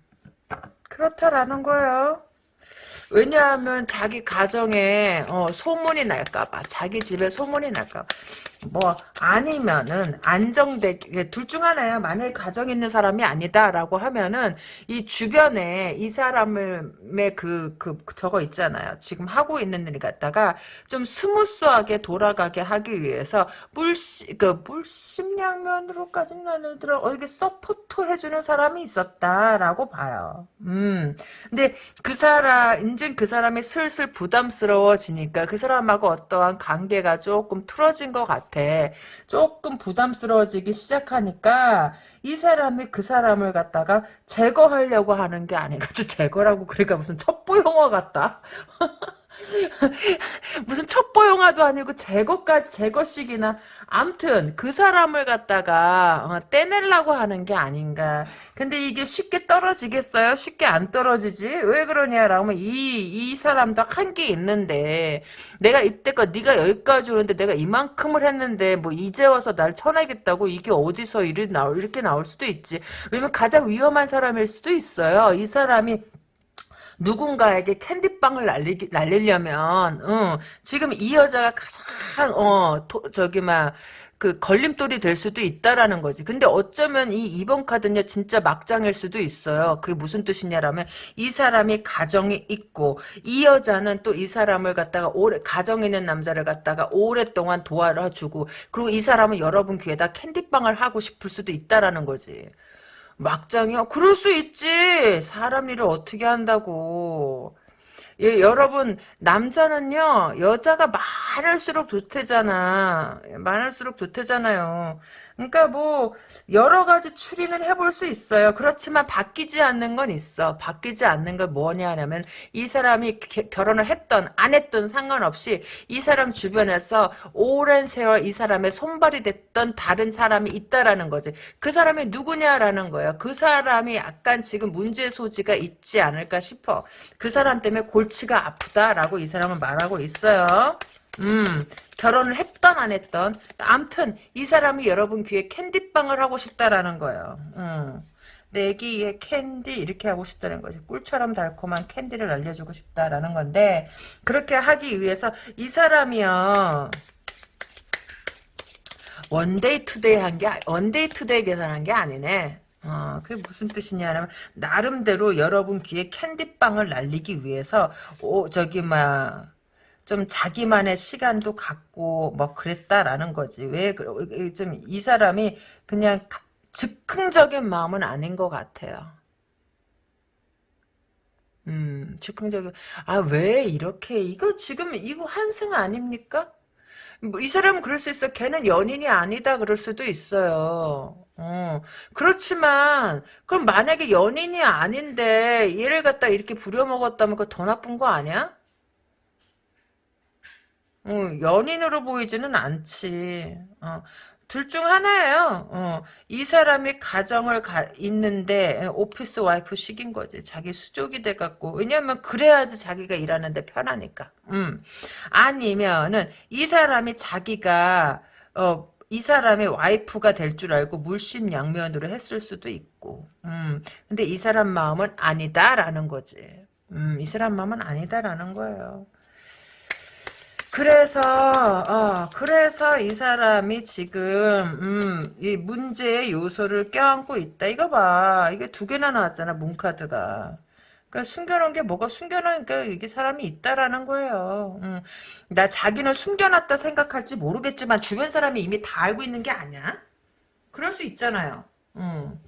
그렇다라는 거예요. 왜냐하면 자기 가정에 어, 소문이 날까봐 자기 집에 소문이 날까봐 뭐 아니면은 안정되게 둘 중 하나야 만약에 가정 있는 사람이 아니다라고 하면은 이 주변에 이 사람의 그, 그 저거 있잖아요 지금 하고 있는 일 갖다가 좀 스무스하게 돌아가게 하기 위해서 물시 그 물심양면으로까지는 아니더라 어떻게 support 해주는 사람이 있었다라고 봐요 음 근데 그 사람 이제 그 사람이 슬슬 부담스러워지니까 그 사람하고 어떠한 관계가 조금 틀어진 것 같아. 조금 부담스러워지기 시작하니까 이 사람이 그 사람을 갖다가 제거하려고 하는 게 아니라 좀 제거라고 그러니까 무슨 첩보 용어 같다. 무슨 첩보 영화도 아니고 제거까지 제거식이나 암튼 그 사람을 갖다가 어, 떼내려고 하는 게 아닌가. 근데 이게 쉽게 떨어지겠어요? 쉽게 안 떨어지지? 왜 그러냐라고 이, 이 사람도 한 게 있는데 내가 이때껏 네가 여기까지 오는데 내가 이만큼을 했는데 뭐 이제 와서 날 쳐내겠다고 이게 어디서 이렇게 나올, 이렇게 나올 수도 있지. 왜냐면 가장 위험한 사람일 수도 있어요. 이 사람이 누군가에게 캔디빵을 날리기, 날리려면, 어, 지금 이 여자가 가장, 어, 도, 저기, 막, 그 걸림돌이 될 수도 있다라는 거지. 근데 어쩌면 이 2번 카드는요, 진짜 막장일 수도 있어요. 그게 무슨 뜻이냐라면, 이 사람이 가정이 있고, 이 여자는 또 이 사람을 갖다가 오래, 가정 있는 남자를 갖다가 오랫동안 도와주고, 그리고 이 사람은 여러분 귀에다 캔디빵을 하고 싶을 수도 있다라는 거지. 막장이요? 그럴 수 있지. 사람 일을 어떻게 한다고. 예, 여러분 남자는요 여자가 많을수록 좋대잖아 많을수록 좋대잖아요 그러니까 뭐 여러 가지 추리는 해볼 수 있어요. 그렇지만 바뀌지 않는 건 있어. 바뀌지 않는 건 뭐냐 하면 이 사람이 게, 결혼을 했던 안 했던 상관없이 이 사람 주변에서 오랜 세월 이 사람의 손발이 됐던 다른 사람이 있다라는 거지. 그 사람이 누구냐라는 거예요. 그 사람이 약간 지금 문제 소지가 있지 않을까 싶어. 그 사람 때문에 골 골치가 아프다라고 이 사람은 말하고 있어요. 음, 결혼을 했던 안 했던 암튼 이 사람이 여러분 귀에 캔디빵을 하고 싶다라는 거예요. 음. 내 귀에 캔디 이렇게 하고 싶다는 거지. 꿀처럼 달콤한 캔디를 알려주고 싶다라는 건데 그렇게 하기 위해서 이 사람이요. one day two day 한 게 one day two day 계산한 게 아니네. 어, 그게 무슨 뜻이냐면 나름대로 여러분 귀에 캔디빵을 날리기 위해서 오 저기 막 좀 자기만의 시간도 갖고 뭐 그랬다라는 거지. 왜 좀 이 사람이 그냥 즉흥적인 마음은 아닌 것 같아요. 음, 즉흥적인 아 왜 이렇게 이거 지금 이거 환승 아닙니까? 뭐 이 사람은 그럴 수 있어. 걔는 연인이 아니다 그럴 수도 있어요. 어, 그렇지만 그럼 만약에 연인이 아닌데 얘를 갖다 이렇게 부려먹었다면 그거 더 나쁜 거 아니야? 어, 연인으로 보이지는 않지. 어, 둘 중 하나예요. 어, 이 사람이 가정을 가, 있는데 오피스 와이프 식인 거지. 자기 수족이 돼갖고 왜냐면 그래야지 자기가 일하는데 편하니까. 음. 아니면은 이 사람이 자기가 어, 이 사람의 와이프가 될 줄 알고 물심양면으로 했을 수도 있고. 음. 근데 이 사람 마음은 아니다라는 거지. 음, 이 사람 마음은 아니다라는 거예요. 그래서 어 그래서 이 사람이 지금 음, 이 문제의 요소를 껴안고 있다. 이거 봐. 이게 두 개나 나왔잖아. 문 카드가. 그러니까 숨겨놓은 게 뭐가 숨겨놓은 게 이게 사람이 있다라는 거예요. 음. 나 자기는 숨겨놨다 생각할지 모르겠지만 주변 사람이 이미 다 알고 있는 게 아니야? 그럴 수 있잖아요. 음.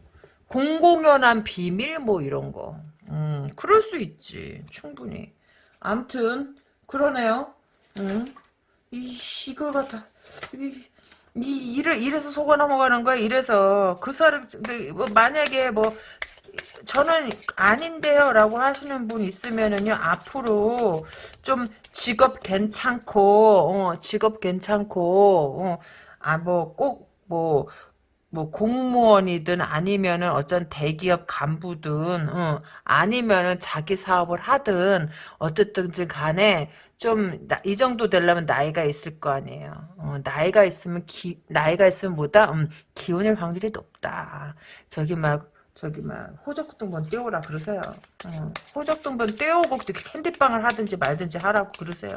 공공연한 비밀 뭐 이런 거. 음, 그럴 수 있지. 충분히. 암튼 그러네요. 응? 이, 이걸 갖다, 이, 이, 이래, 이래서 속아 넘어가는 거야, 이래서. 그 사람, 뭐, 만약에 뭐, 저는 아닌데요 라고 하시는 분 있으면은요 앞으로 좀 직업 괜찮고 어, 직업 괜찮고 어, 아뭐 꼭뭐뭐 공무원이든 아니면은 어떤 대기업 간부든 어, 아니면은 자기 사업을 하든 어쨌든 간에 좀 이 정도 되려면 나이가 있을 거 아니에요. 어, 나이가 있으면 기 나이가 있으면 뭐다 음, 기혼일 확률이 높다. 저기 막 저기 막 호적등본 떼오라 그러세요. 어, 호적등본 떼오고 캔디빵을 하든지 말든지 하라고 그러세요.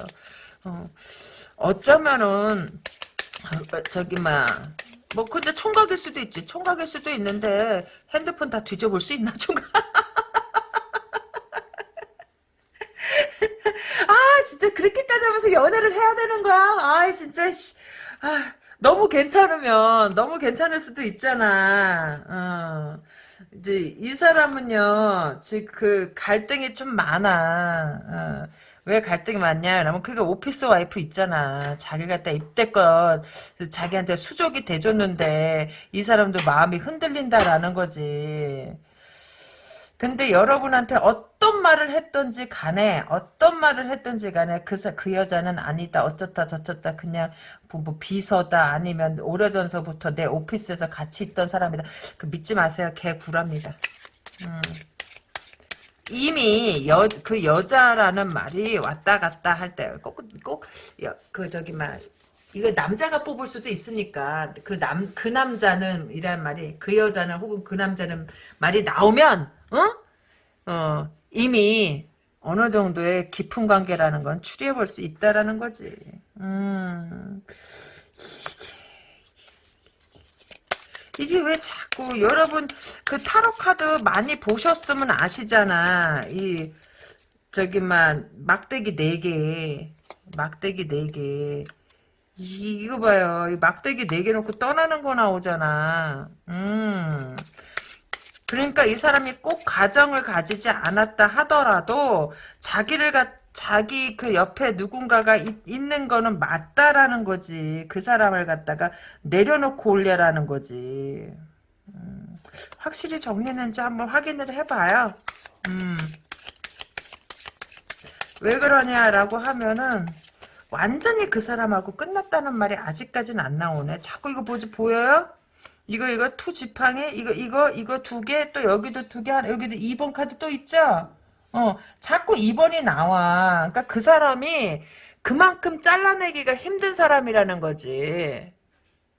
어, 어쩌면은 어, 저기 막 뭐 근데 총각일 수도 있지. 총각일 수도 있는데 핸드폰 다 뒤져볼 수 있나 총각? 아 진짜 그렇게까지 하면서 연애를 해야 되는 거야? 아 진짜 아, 너무 괜찮으면 너무 괜찮을 수도 있잖아. 어. 이제 이 사람은요 지금 그 갈등이 좀 많아. 어. 왜 갈등이 많냐? 그러면 그게 오피스 와이프 있잖아. 자기가 딱 입대껏 자기한테 수족이 돼줬는데 이 사람도 마음이 흔들린다라는 거지. 근데 여러분한테 어떤 말을 했던지 간에 어떤 말을 했던지 간에 그, 그 여자는 아니다 어쩌다 저쩌다 그냥 뭐, 뭐 비서다 아니면 오래전서부터 내 오피스에서 같이 있던 사람이다. 그 믿지 마세요. 개 구랍니다. 음. 이미 여, 그 여자라는 말이 왔다 갔다 할 때 꼭꼭그 저기 막 이거 남자가 뽑을 수도 있으니까 그 남 그 남자는 이란 말이 그 여자는 혹은 그 남자는 말이 나오면 어? 어, 이미 어느 정도의 깊은 관계라는 건 추리해 볼 수 있다라는 거지. 음. 이게 왜 자꾸 여러분 그 타로 카드 많이 보셨으면 아시잖아. 이 저기만 막대기 4개. 막대기 4개. 이거 봐요. 이 막대기 4개 놓고 떠나는 거 나오잖아. 음. 그러니까 이 사람이 꼭 가정을 가지지 않았다 하더라도 자기를 가, 자기 그 옆에 누군가가 있, 있는 거는 맞다라는 거지. 그 사람을 갖다가 내려놓고 올려라는 거지. 음, 확실히 정리했는지 한번 확인을 해봐요. 음. 왜 그러냐라고 하면은 완전히 그 사람하고 끝났다는 말이 아직까지는 안 나오네. 자꾸 이거 뭐지 보여요? 이거 이거 two 지팡이 이거 이거 이거 두 개 또 여기도 두 개 하나 여기도 2번 카드 또 있죠? 어 자꾸 2번이 나와. 그러니까 그 사람이 그만큼 잘라내기가 힘든 사람이라는 거지.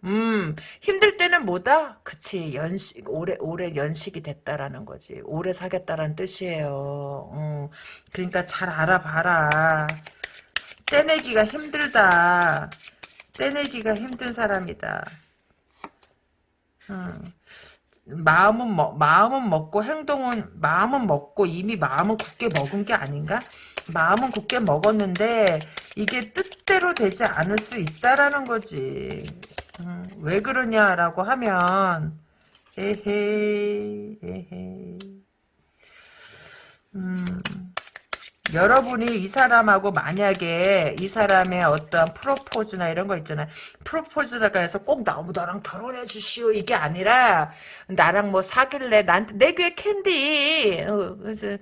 음, 힘들 때는 뭐다? 그치, 연식, 오래, 오래 연식이 됐다라는 거지. 오래 사겠다라는 뜻이에요. 어, 그러니까 잘 알아봐라. 떼내기가 힘들다. 떼내기가 힘든 사람이다. 음. 마음은 먹 마음은 먹고 행동은 마음은 먹고 이미 마음은 굳게 먹은 게 아닌가? 마음은 굳게 먹었는데 이게 뜻대로 되지 않을 수 있다라는 거지. 음, 왜 그러냐라고 하면 에헤이 에헤이 음. 여러분이 이 사람하고 만약에 이 사람의 어떤 프로포즈나 이런 거 있잖아요. 프로포즈라고 해서 꼭 나무 나랑 결혼해 주시오 이게 아니라 나랑 뭐 사귈래 나한테 내 귀에 캔디 어, 그래서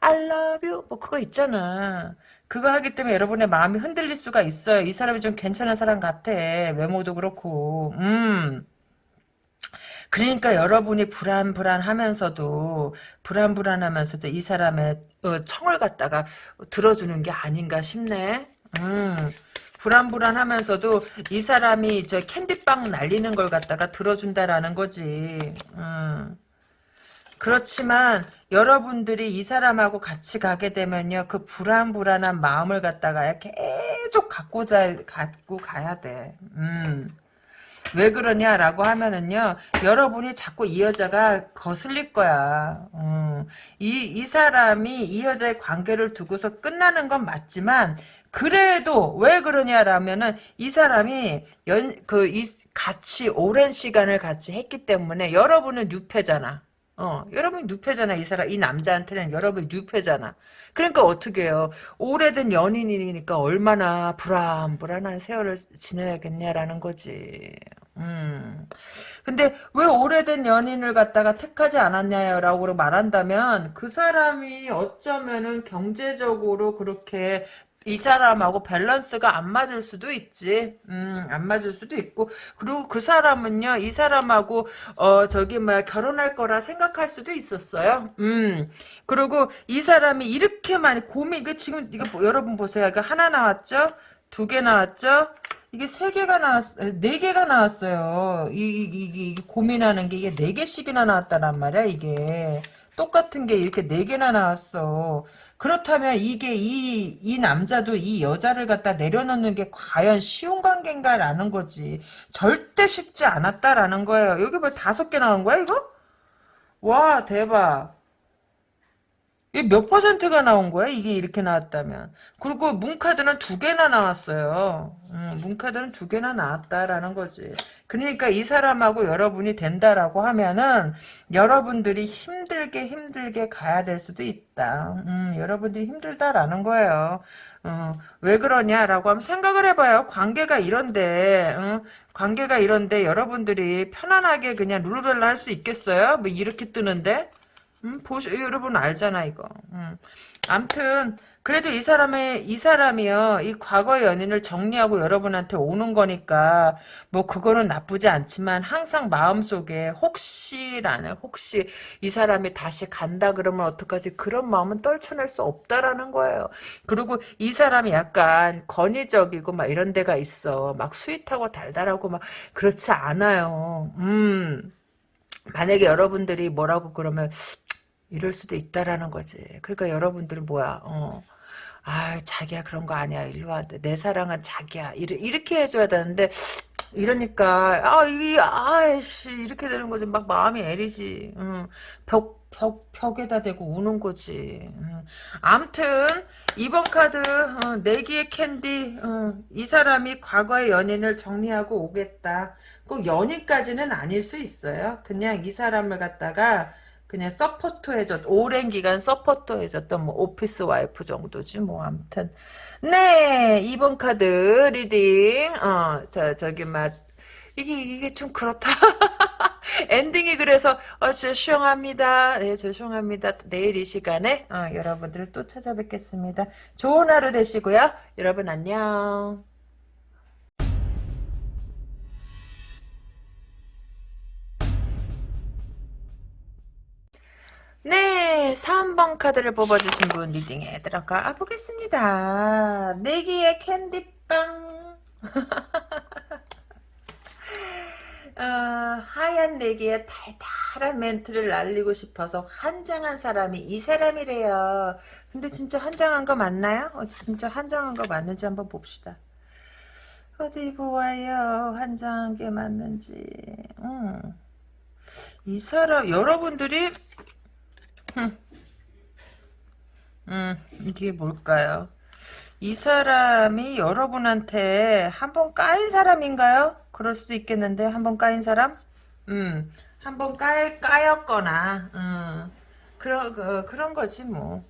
I love you 뭐 그거 있잖아. 그거 하기 때문에 여러분의 마음이 흔들릴 수가 있어요. 이 사람이 좀 괜찮은 사람 같아. 외모도 그렇고. 음. 그러니까 여러분이 불안불안하면서도 불안불안하면서도 이 사람의 어, 청을 갖다가 들어주는 게 아닌가 싶네. 음. 불안불안하면서도 이 사람이 저 캔디빵 날리는 걸 갖다가 들어준다라는 거지. 음. 그렇지만 여러분들이 이 사람하고 같이 가게 되면요. 그 불안불안한 마음을 갖다가 계속 갖고, 다, 갖고 가야 돼. 음. 왜 그러냐라고 하면은요, 여러분이 자꾸 이 여자가 거슬릴 거야. 음, 이, 이 사람이 이 여자의 관계를 두고서 끝나는 건 맞지만, 그래도 왜 그러냐라면은 이 사람이 연, 그, 이, 같이 오랜 시간을 같이 했기 때문에 여러분은 뉴페잖아. 어, 여러분이 뉴페잖아, 이 사람. 이 남자한테는 여러분이 뉴페잖아. 그러니까 어떻게 해요? 오래된 연인이니까 얼마나 불안불안한 세월을 지내야겠냐라는 거지. 음. 근데 왜 오래된 연인을 갖다가 택하지 않았냐라고 말한다면 그 사람이 어쩌면은 경제적으로 그렇게 이 사람하고 밸런스가 안 맞을 수도 있지. 음, 안 맞을 수도 있고. 그리고 그 사람은요, 이 사람하고, 어, 저기, 뭐야, 결혼할 거라 생각할 수도 있었어요. 음. 그리고 이 사람이 이렇게 많이 고민, 이거 지금, 이거 뭐, 여러분 보세요. 이거 하나 나왔죠? 두 개 나왔죠? 이게 세 개가 나왔, 네 개가 나왔어요. 이, 이, 이, 이 고민하는 게 이게 네 개씩이나 나왔다란 말이야, 이게. 똑같은 게 이렇게 네 개나 나왔어. 그렇다면 이게 이, 이 남자도 이 여자를 갖다 내려놓는 게 과연 쉬운 관계인가라는 거지. 절대 쉽지 않았다라는 거예요. 여기 뭐 다섯 개 나온 거야, 이거? 와, 대박. 몇 퍼센트가 나온 거야? 이게 이렇게 나왔다면. 그리고 문카드는 두 개나 나왔어요. 음, 문카드는 두 개나 나왔다라는 거지. 그러니까 이 사람하고 여러분이 된다라고 하면은 여러분들이 힘들게 힘들게 가야 될 수도 있다. 음, 여러분들이 힘들다라는 거예요. 어, 왜 그러냐라고 하면 생각을 해봐요. 관계가 이런데, 어, 관계가 이런데 여러분들이 편안하게 그냥 룰루랄라 할 수 있겠어요? 뭐 이렇게 뜨는데? 음, 보시, 여러분 알잖아, 이거. 음. 암튼, 그래도 이 사람의, 이 사람이요, 이 과거의 연인을 정리하고 여러분한테 오는 거니까, 뭐, 그거는 나쁘지 않지만, 항상 마음 속에, 혹시라는, 혹시, 이 사람이 다시 간다 그러면 어떡하지? 그런 마음은 떨쳐낼 수 없다라는 거예요. 그리고 이 사람이 약간 권위적이고, 막 이런 데가 있어. 막 sweet하고 달달하고, 막, 그렇지 않아요. 음. 만약에 여러분들이 뭐라고 그러면 이럴 수도 있다라는 거지. 그러니까 여러분들은 뭐야, 어. 아, 자기야, 그런 거 아니야. 일로 와. 내 사랑은 자기야. 이렇게 해줘야 되는데, 이러니까, 아, 이, 아이씨, 이렇게 되는 거지. 막 마음이 애리지. 응. 벽, 벽, 벽에다 대고 우는 거지. 응. 암튼, 이번 카드, 어, 내 귀에 캔디, 어, 이 사람이 과거의 연인을 정리하고 오겠다. 꼭 연인까지는 아닐 수 있어요. 그냥 이 사람을 갖다가, 그냥 서포터 해줬 오랜 기간 서포터 해줬던 뭐 office wife 정도지 뭐 아무튼. 네 이번 카드 reading. 어저 저기 막 이게 이게 좀 그렇다. 엔딩이 그래서 어, 죄송합니다. 네 죄송합니다. 내일 이 시간에 어, 여러분들을 또 찾아뵙겠습니다. 좋은 하루 되시고요. 여러분 안녕 네, 3번 카드를 뽑아주신 분 리딩에 들어가 보겠습니다. 내기의 캔디빵. 어, 하얀 내기에 달달한 멘트를 날리고 싶어서 한장한 사람이 이 사람이래요. 근데 진짜 한장한 거 맞나요? 어, 진짜 한장한 거 맞는지 한번 봅시다. 어디 보아요. 한장한 게 맞는지. 음. 이 사람 여러분들이 음, 이게 뭘까요? 이 사람이 여러분한테 한번 까인 사람인가요? 그럴 수도 있겠는데, 한번 까인 사람? 음, 한번 까, 까였거나, 음, 그런, 그, 그런 거지, 뭐.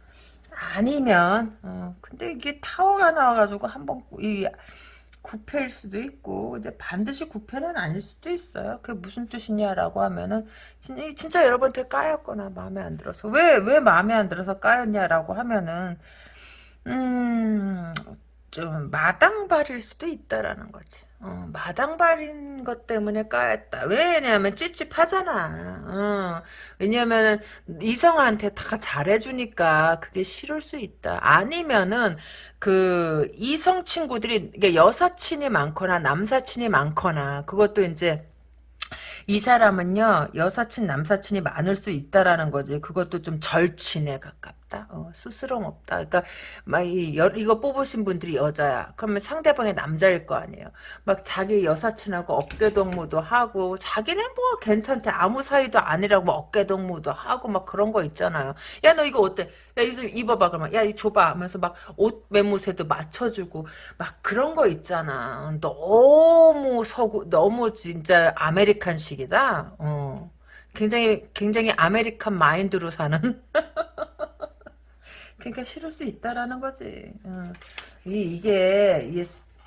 아니면, 어, 근데 이게 타워가 나와가지고 한 번, 이, 구패일 수도 있고 이제 반드시 구패는 아닐 수도 있어요. 그게 무슨 뜻이냐라고 하면은 진짜, 여러분한테 까였거나 마음에 안 들어서 왜왜 마음에 안 들어서 까였냐라고 하면은 음, 좀 마당발일 수도 있다라는 거지. 어, 마당발인 것 때문에 까였다. 왜냐면 찝찝하잖아. 어, 왜냐면은 이성한테 다 잘해주니까 그게 싫을 수 있다. 아니면은 그 이성 친구들이 여사친이 많거나 남사친이 많거나 그것도 이제 이 사람은요 여사친 남사친이 많을 수 있다라는 거지. 그것도 좀 절친에 가깝다. 어, 스스럼 없다. 그러니까 막 이, 이거 뽑으신 분들이 여자야. 그러면 상대방이 남자일 거 아니에요. 막 자기 여사친하고 어깨동무도 하고 자기는 뭐 괜찮대. 아무 사이도 아니라고 막 어깨동무도 하고 막 그런 거 있잖아요. 야 너 이거 어때? 야 이거 입어봐. 그러면 야이 줘봐. 하면서 막 옷 매무새도 맞춰주고 막 그런 거 있잖아. 너무 서구 너무 진짜 American식 이다 어. 굉장히 굉장히 American mind로 사는 그러니까 싫을 수 있다라는 거지 어. 이, 이게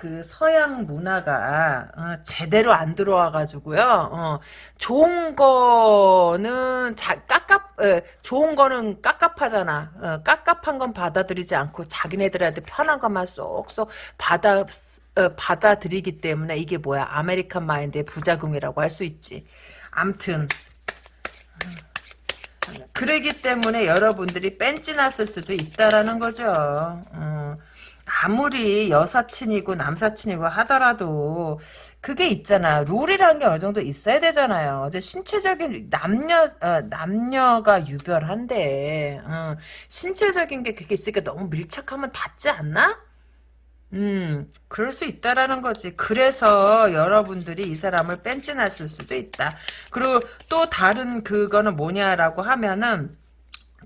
그 서양 문화가 어, 제대로 안 들어와 가지고요. 어, 좋은 거는 자, 깝깝 에, 좋은 거는 깝깝하잖아. 어, 깝깝한 건 받아들이지 않고 자기네들한테 편한 것만 쏙쏙 받아 어, 받아들이기 때문에 이게 뭐야 American mind의 부작용이라고 할 수 있지. 암튼 그러기 때문에 여러분들이 뺀찌났을 수도 있다라는 거죠. 어. 아무리 여사친이고 남사친이고 하더라도 그게 있잖아. 룰이라는 게 어느 정도 있어야 되잖아요. 이제 신체적인 남녀 어, 남녀가 유별한데 어, 신체적인 게 그게 있으니까 너무 밀착하면 닿지 않나? 음, 그럴 수 있다라는 거지. 그래서 여러분들이 이 사람을 뺀찐하실 수도 있다. 그리고 또 다른 그거는 뭐냐라고 하면은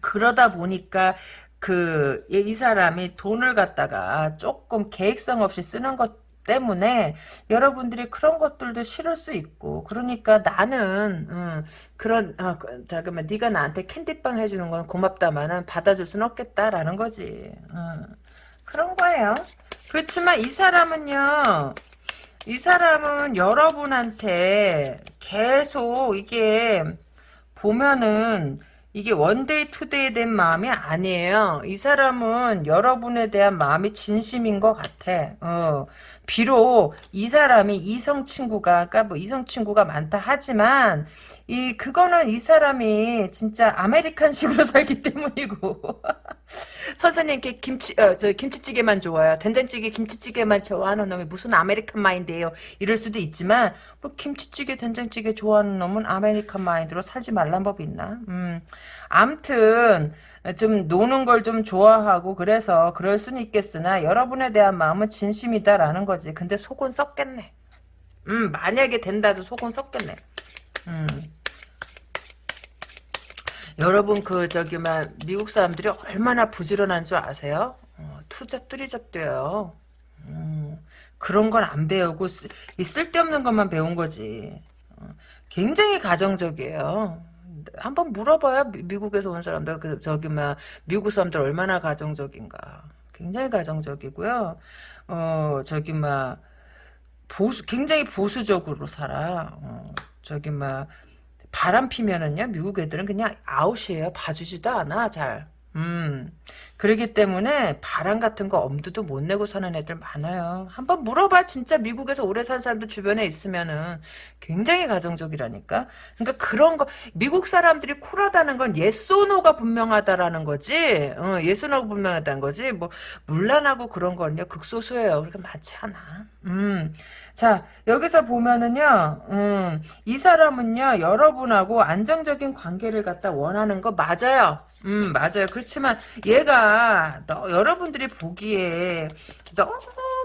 그러다 보니까 그, 이 사람이 돈을 갖다가 조금 계획성 없이 쓰는 것 때문에 여러분들이 그런 것들도 싫을 수 있고 그러니까 나는 음, 그런 어, 잠깐만 네가 나한테 캔디빵 해주는 건 고맙다마는 받아줄 순 없겠다라는 거지 음, 그런 거예요 그렇지만 이 사람은요 이 사람은 여러분한테 계속 이게 보면은 이게 one day two day 된 마음이 아니에요. 이 사람은 여러분에 대한 마음이 진심인 것 같아. 어. 비록 이 사람이 이성 친구가, 그러니까 뭐 이성 친구가 많다 하지만 이 그거는 이 사람이 진짜 American식으로 살기 때문이고. 선생님 께 김치 어, 저 김치찌개만 좋아요. 된장찌개 김치찌개만 좋아하는 놈이 무슨 American mind예요? 이럴 수도 있지만 뭐 김치찌개 된장찌개 좋아하는 놈은 American mind로 살지 말란 법이 있나? 음. 암튼 좀 노는 걸 좀 좋아하고 그래서 그럴 수는 있겠으나 여러분에 대한 마음은 진심이다라는 거지. 근데 속은 썩겠네. 음 만약에 된다도 속은 썩겠네. 음. 여러분 그 저기 막 미국 사람들이 얼마나 부지런한 줄 아세요? 어, 투잡 뚜리잡 돼요. 음, 그런 건 안 배우고 쓰, 쓸데없는 것만 배운 거지. 어, 굉장히 가정적이에요. 한번 물어봐요. 미, 국에서온 사람들 그 저기 막 미국 사람들 얼마나 가정적인가. 굉장히 가정적이고요. 어 저기 막 보수 굉장히 보수적으로 살아. 어, 저기 막 바람 피면은요 미국 애들은 그냥 아웃이에요 봐주지도 않아 잘 음, 그러기 때문에 바람 같은 거 엄두도 못 내고 사는 애들 많아요. 한번 물어봐. 진짜 미국에서 오래 산 사람들 주변에 있으면은 굉장히 가정적이라니까. 그러니까 그런 거 미국 사람들이 쿨하다는 건 예소노가 분명하다라는 거지. 어, 예소노가 분명하다는 거지. 뭐 물란하고 그런 건요 극소수예요. 그렇게 많지 않아. 음. 자, 여기서 보면은요, 음, 이 사람은요, 여러분하고 안정적인 관계를 갖다 원하는 거 맞아요. 음, 맞아요. 그렇지만 얘가 너, 여러분들이 보기에 너무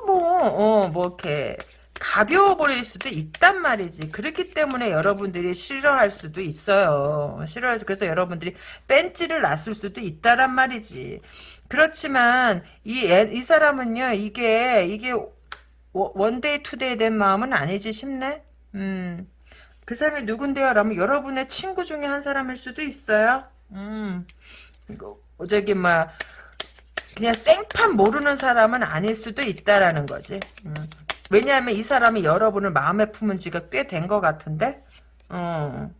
어, 뭐 이렇게 가벼워 버릴 수도 있단 말이지. 그렇기 때문에 여러분들이 싫어할 수도 있어요. 싫어해서 그래서 여러분들이 뺀찌를 놨을 수도 있다란 말이지. 그렇지만 이, 이 사람은요, 이게, 이게 one day two day 된 마음은 아니지 싶네. 음. 그 사람이 누군데요? 라면 여러분의 친구 중에 한 사람일 수도 있어요. 음. 이거 저기 막 그냥 생판 모르는 사람은 아닐 수도 있다라는 거지. 음. 왜냐하면 이 사람이 여러분을 마음에 품은 지가 꽤 된 것 같은데. 어.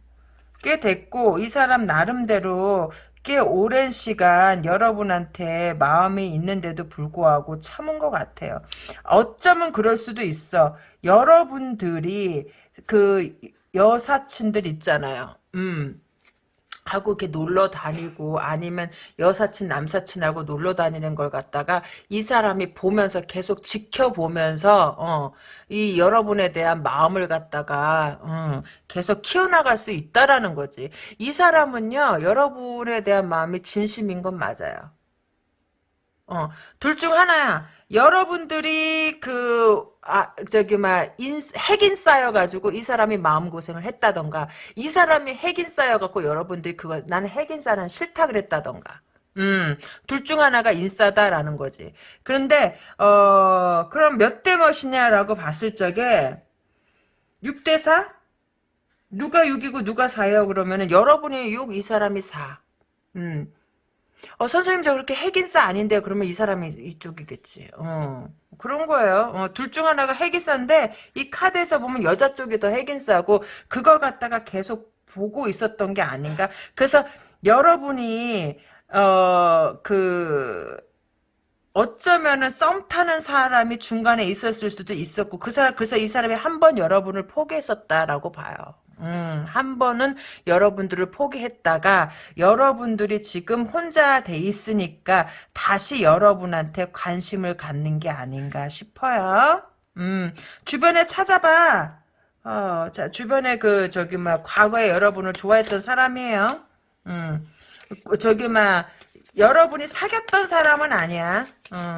꽤 됐고 이 사람 나름대로 꽤 오랜 시간 여러분한테 마음이 있는데도 불구하고 참은 것 같아요. 어쩌면 그럴 수도 있어. 여러분들이 그 여사친들 있잖아요. 음. 하고 이렇게 놀러 다니고 아니면 여사친 남사친하고 놀러 다니는 걸 갖다가 이 사람이 보면서 계속 지켜보면서 어, 이 여러분에 대한 마음을 갖다가 어, 계속 키워나갈 수 있다라는 거지. 이 사람은요 여러분에 대한 마음이 진심인 건 맞아요. 어, 둘 중 하나야. 여러분들이 그, 아, 저기, 막, 인, 핵인 쌓여가지고 이 사람이 마음고생을 했다던가, 이 사람이 핵인 쌓여갖고 여러분들이 그거, 나는 핵인싸는 싫다 그랬다던가. 음, 둘 중 하나가 인싸다라는 거지. 그런데, 어, 그럼 몇 대 몇이냐라고 봤을 적에, 6대 4? 누가 6이고 누가 4예요? 그러면은 여러분이 6, 이 사람이 4. 음. 어, 선생님 저 그렇게 핵인싸 아닌데 그러면 이 사람이 이쪽이겠지. 어. 그런 거예요. 어, 둘 중 하나가 핵인싸인데 이 카드에서 보면 여자 쪽이 더 핵인싸고 그걸 갖다가 계속 보고 있었던 게 아닌가. 그래서 여러분이 어 그 어쩌면은 썸 타는 사람이 중간에 있었을 수도 있었고 그 사람 그래서 이 사람이 한 번 여러분을 포기했었다라고 봐요. 음, 한 번은 여러분들을 포기했다가 여러분들이 지금 혼자 돼 있으니까 다시 여러분한테 관심을 갖는 게 아닌가 싶어요. 음, 주변에 찾아봐. 어, 자, 주변에 그, 저기, 막, 과거에 여러분을 좋아했던 사람이에요. 음, 저기, 막, 여러분이 사귀었던 사람은 아니야. 어,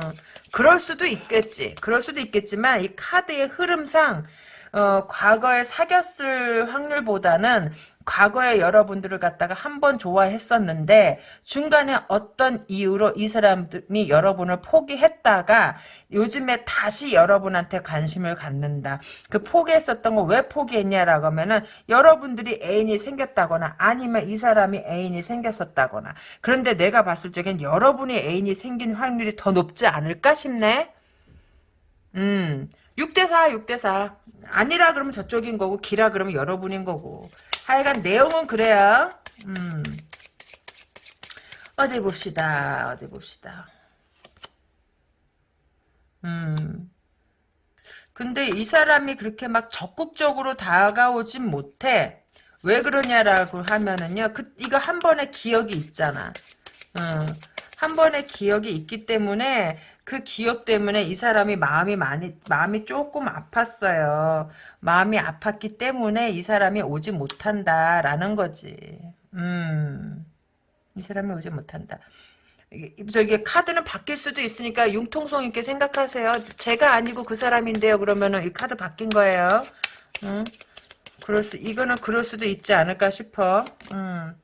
그럴 수도 있겠지. 그럴 수도 있겠지만, 이 카드의 흐름상, 어, 과거에 사귀었을 확률보다는 과거에 여러분들을 갖다가 한 번 좋아했었는데 중간에 어떤 이유로 이 사람이 여러분을 포기했다가 요즘에 다시 여러분한테 관심을 갖는다. 그 포기했었던 거 왜 포기했냐라고 하면은 여러분들이 애인이 생겼다거나 아니면 이 사람이 애인이 생겼었다거나 그런데 내가 봤을 적엔 여러분이 애인이 생긴 확률이 더 높지 않을까 싶네. 음. 6대4, 6대4. 아니라 그러면 저쪽인 거고, 기라 그러면 여러분인 거고. 하여간 내용은 그래요. 음. 어디 봅시다. 어디 봅시다. 음. 근데 이 사람이 그렇게 막 적극적으로 다가오진 못해. 왜 그러냐라고 하면은요. 그, 이거 한 번의 기억이 있잖아. 음. 한 번의 기억이 있기 때문에 그 기억 때문에 이 사람이 마음이 많이 마음이 조금 아팠어요. 마음이 아팠기 때문에 이 사람이 오지 못한다라는 거지. 음. 이 사람이 오지 못한다. 저기 카드는 바뀔 수도 있으니까 융통성 있게 생각하세요. 제가 아니고 그 사람인데요. 그러면은 이 카드 바뀐 거예요. 음. 그럴 수 이거는 그럴 수도 있지 않을까 싶어. 음.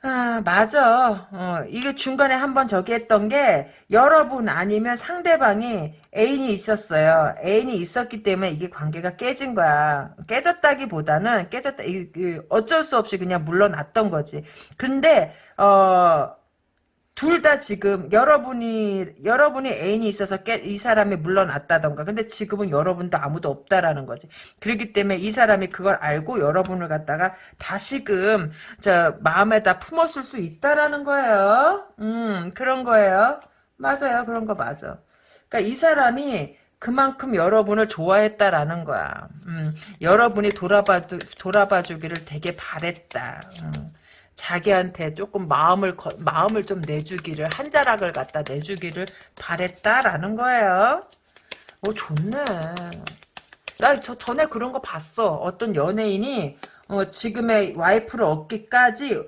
아, 맞아. 어, 이게 중간에 한번 저기 했던 게, 여러분 아니면 상대방이 애인이 있었어요. 애인이 있었기 때문에 이게 관계가 깨진 거야. 깨졌다기보다는, 깨졌다, 이, 이, 어쩔 수 없이 그냥 물러났던 거지. 근데, 어, 둘 다 지금 여러분이 여러분이 애인이 있어서 깨, 이 사람이 물러났다던가. 근데 지금은 여러분도 아무도 없다라는 거지. 그렇기 때문에 이 사람이 그걸 알고 여러분을 갖다가 다시금 저 마음에다 품었을 수 있다라는 거예요. 음 그런 거예요. 맞아요. 그런 거 맞아. 그러니까 이 사람이 그만큼 여러분을 좋아했다라는 거야. 음, 여러분이 돌아봐 돌아봐 주기를 되게 바랬다. 음. 자기한테 조금 마음을 마음을 좀 내주기를 한 자락을 갖다 내주기를 바랬다라는 거예요. 오 좋네. 나 저 전에 그런 거 봤어. 어떤 연예인이 어, 지금의 와이프를 얻기까지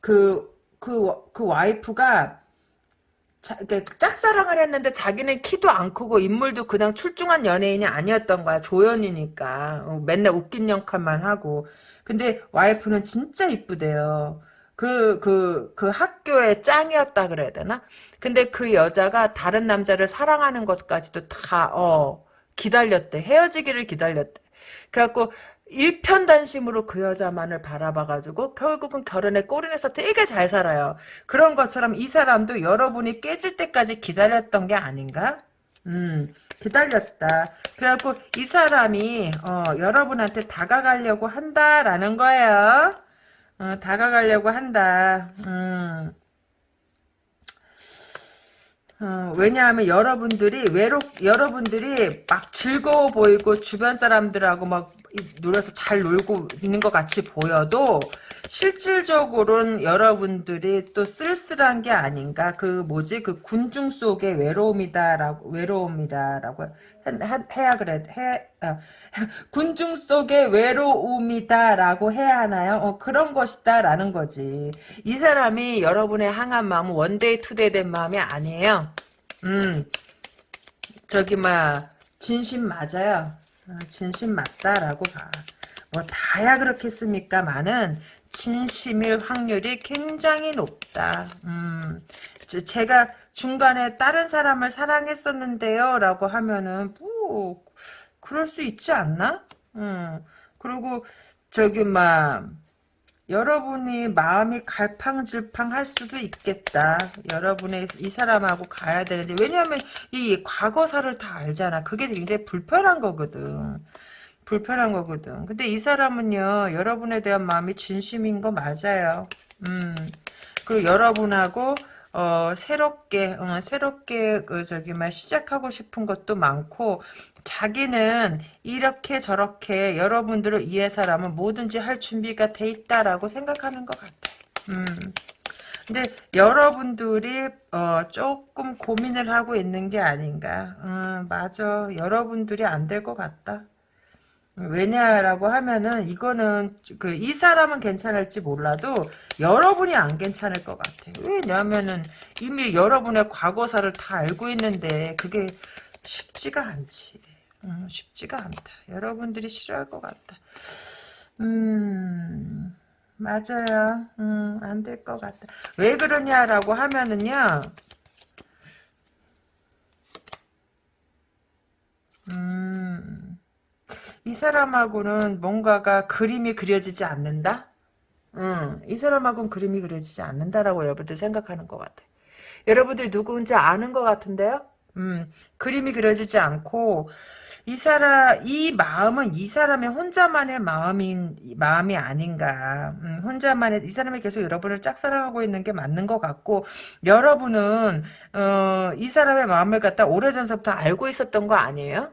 그 그, 그 와이프가 자, 짝사랑을 했는데 자기는 키도 안 크고 인물도 그냥 출중한 연예인이 아니었던 거야. 조연이니까. 어, 맨날 웃긴 역할만 하고. 근데 와이프는 진짜 이쁘대요. 그, 그, 그 학교의 짱이었다 그래야 되나? 근데 그 여자가 다른 남자를 사랑하는 것까지도 다, 어, 기다렸대. 헤어지기를 기다렸대. 그래갖고, 일편단심으로 그 여자만을 바라봐가지고 결국은 결혼에 꼬리내서 되게 잘 살아요. 그런 것처럼 이 사람도 여러분이 깨질 때까지 기다렸던 게 아닌가? 음, 기다렸다. 그래갖고 이 사람이 어, 여러분한테 다가가려고 한다라는 거예요. 어, 다가가려고 한다. 음. 어, 왜냐하면 여러분들이 외롭 여러분들이 막 즐거워 보이고 주변 사람들하고 막 놀아서 잘 놀고 있는 것 같이 보여도 실질적으로는 여러분들이 또 쓸쓸한 게 아닌가 그 뭐지 그 군중 속의 외로움이다라고 외로움이라라고 해, 야 그래 해 어, 군중 속의 외로움이다라고 해야 하나요? 어, 그런 것이다라는 거지. 이 사람이 여러분에 향한 마음은 one day two day 된 마음이 아니에요. 음, 저기 막 진심 맞아요. 어, 진심 맞다라고 봐. 뭐 다야 그렇겠습니까만은 진심일 확률이 굉장히 높다. 음, 제가 중간에 다른 사람을 사랑했었는데요 라고 하면은 뭐 그럴 수 있지 않나? 음, 그리고 저기 막 여러분이 마음이 갈팡질팡 할 수도 있겠다. 여러분의 이 사람하고 가야 되는데 왜냐하면 이 과거사를 다 알잖아. 그게 굉장히 불편한 거거든. 불편한 거거든. 근데 이 사람은요, 여러분에 대한 마음이 진심인 거 맞아요. 음. 그리고 여러분하고, 어, 새롭게, 어, 새롭게, 그, 저기, 막, 시작하고 싶은 것도 많고, 자기는 이렇게 저렇게 여러분들을 위해서라면 뭐든지 할 준비가 돼 있다라고 생각하는 것 같아. 음. 근데 여러분들이 어, 조금 고민을 하고 있는 게 아닌가. 음, 맞아. 여러분들이 안 될 것 같다. 왜냐라고 하면은 이거는 그 이 사람은 괜찮을지 몰라도 여러분이 안 괜찮을 것 같아. 왜냐하면은 이미 여러분의 과거사를 다 알고 있는데 그게 쉽지가 않지. 음, 쉽지가 않다. 여러분들이 싫어할 것 같다. 음, 맞아요. 음, 안 될 것 같다. 왜 그러냐라고 하면은요. 음, 이 사람하고는 뭔가가 그림이 그려지지 않는다? 음, 이 사람하고는 그림이 그려지지 않는다라고 여러분들 생각하는 것 같아. 여러분들 누구인지 아는 것 같은데요? 음, 그림이 그려지지 않고, 이 사람, 이 마음은 이 사람의 혼자만의 마음인, 마음이 아닌가. 음, 혼자만의, 이 사람이 계속 여러분을 짝사랑하고 있는 게 맞는 것 같고, 여러분은, 어, 이 사람의 마음을 갖다 오래전서부터 알고 있었던 거 아니에요?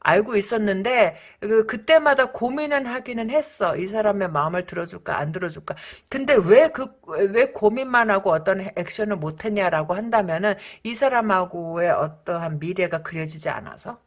알고 있었는데 그 그때마다 고민은 하기는 했어. 이 사람의 마음을 들어줄까 안 들어줄까. 근데 왜 그 왜 고민만 하고 어떤 액션을 못 했냐라고 한다면은 이 사람하고의 어떠한 미래가 그려지지 않아서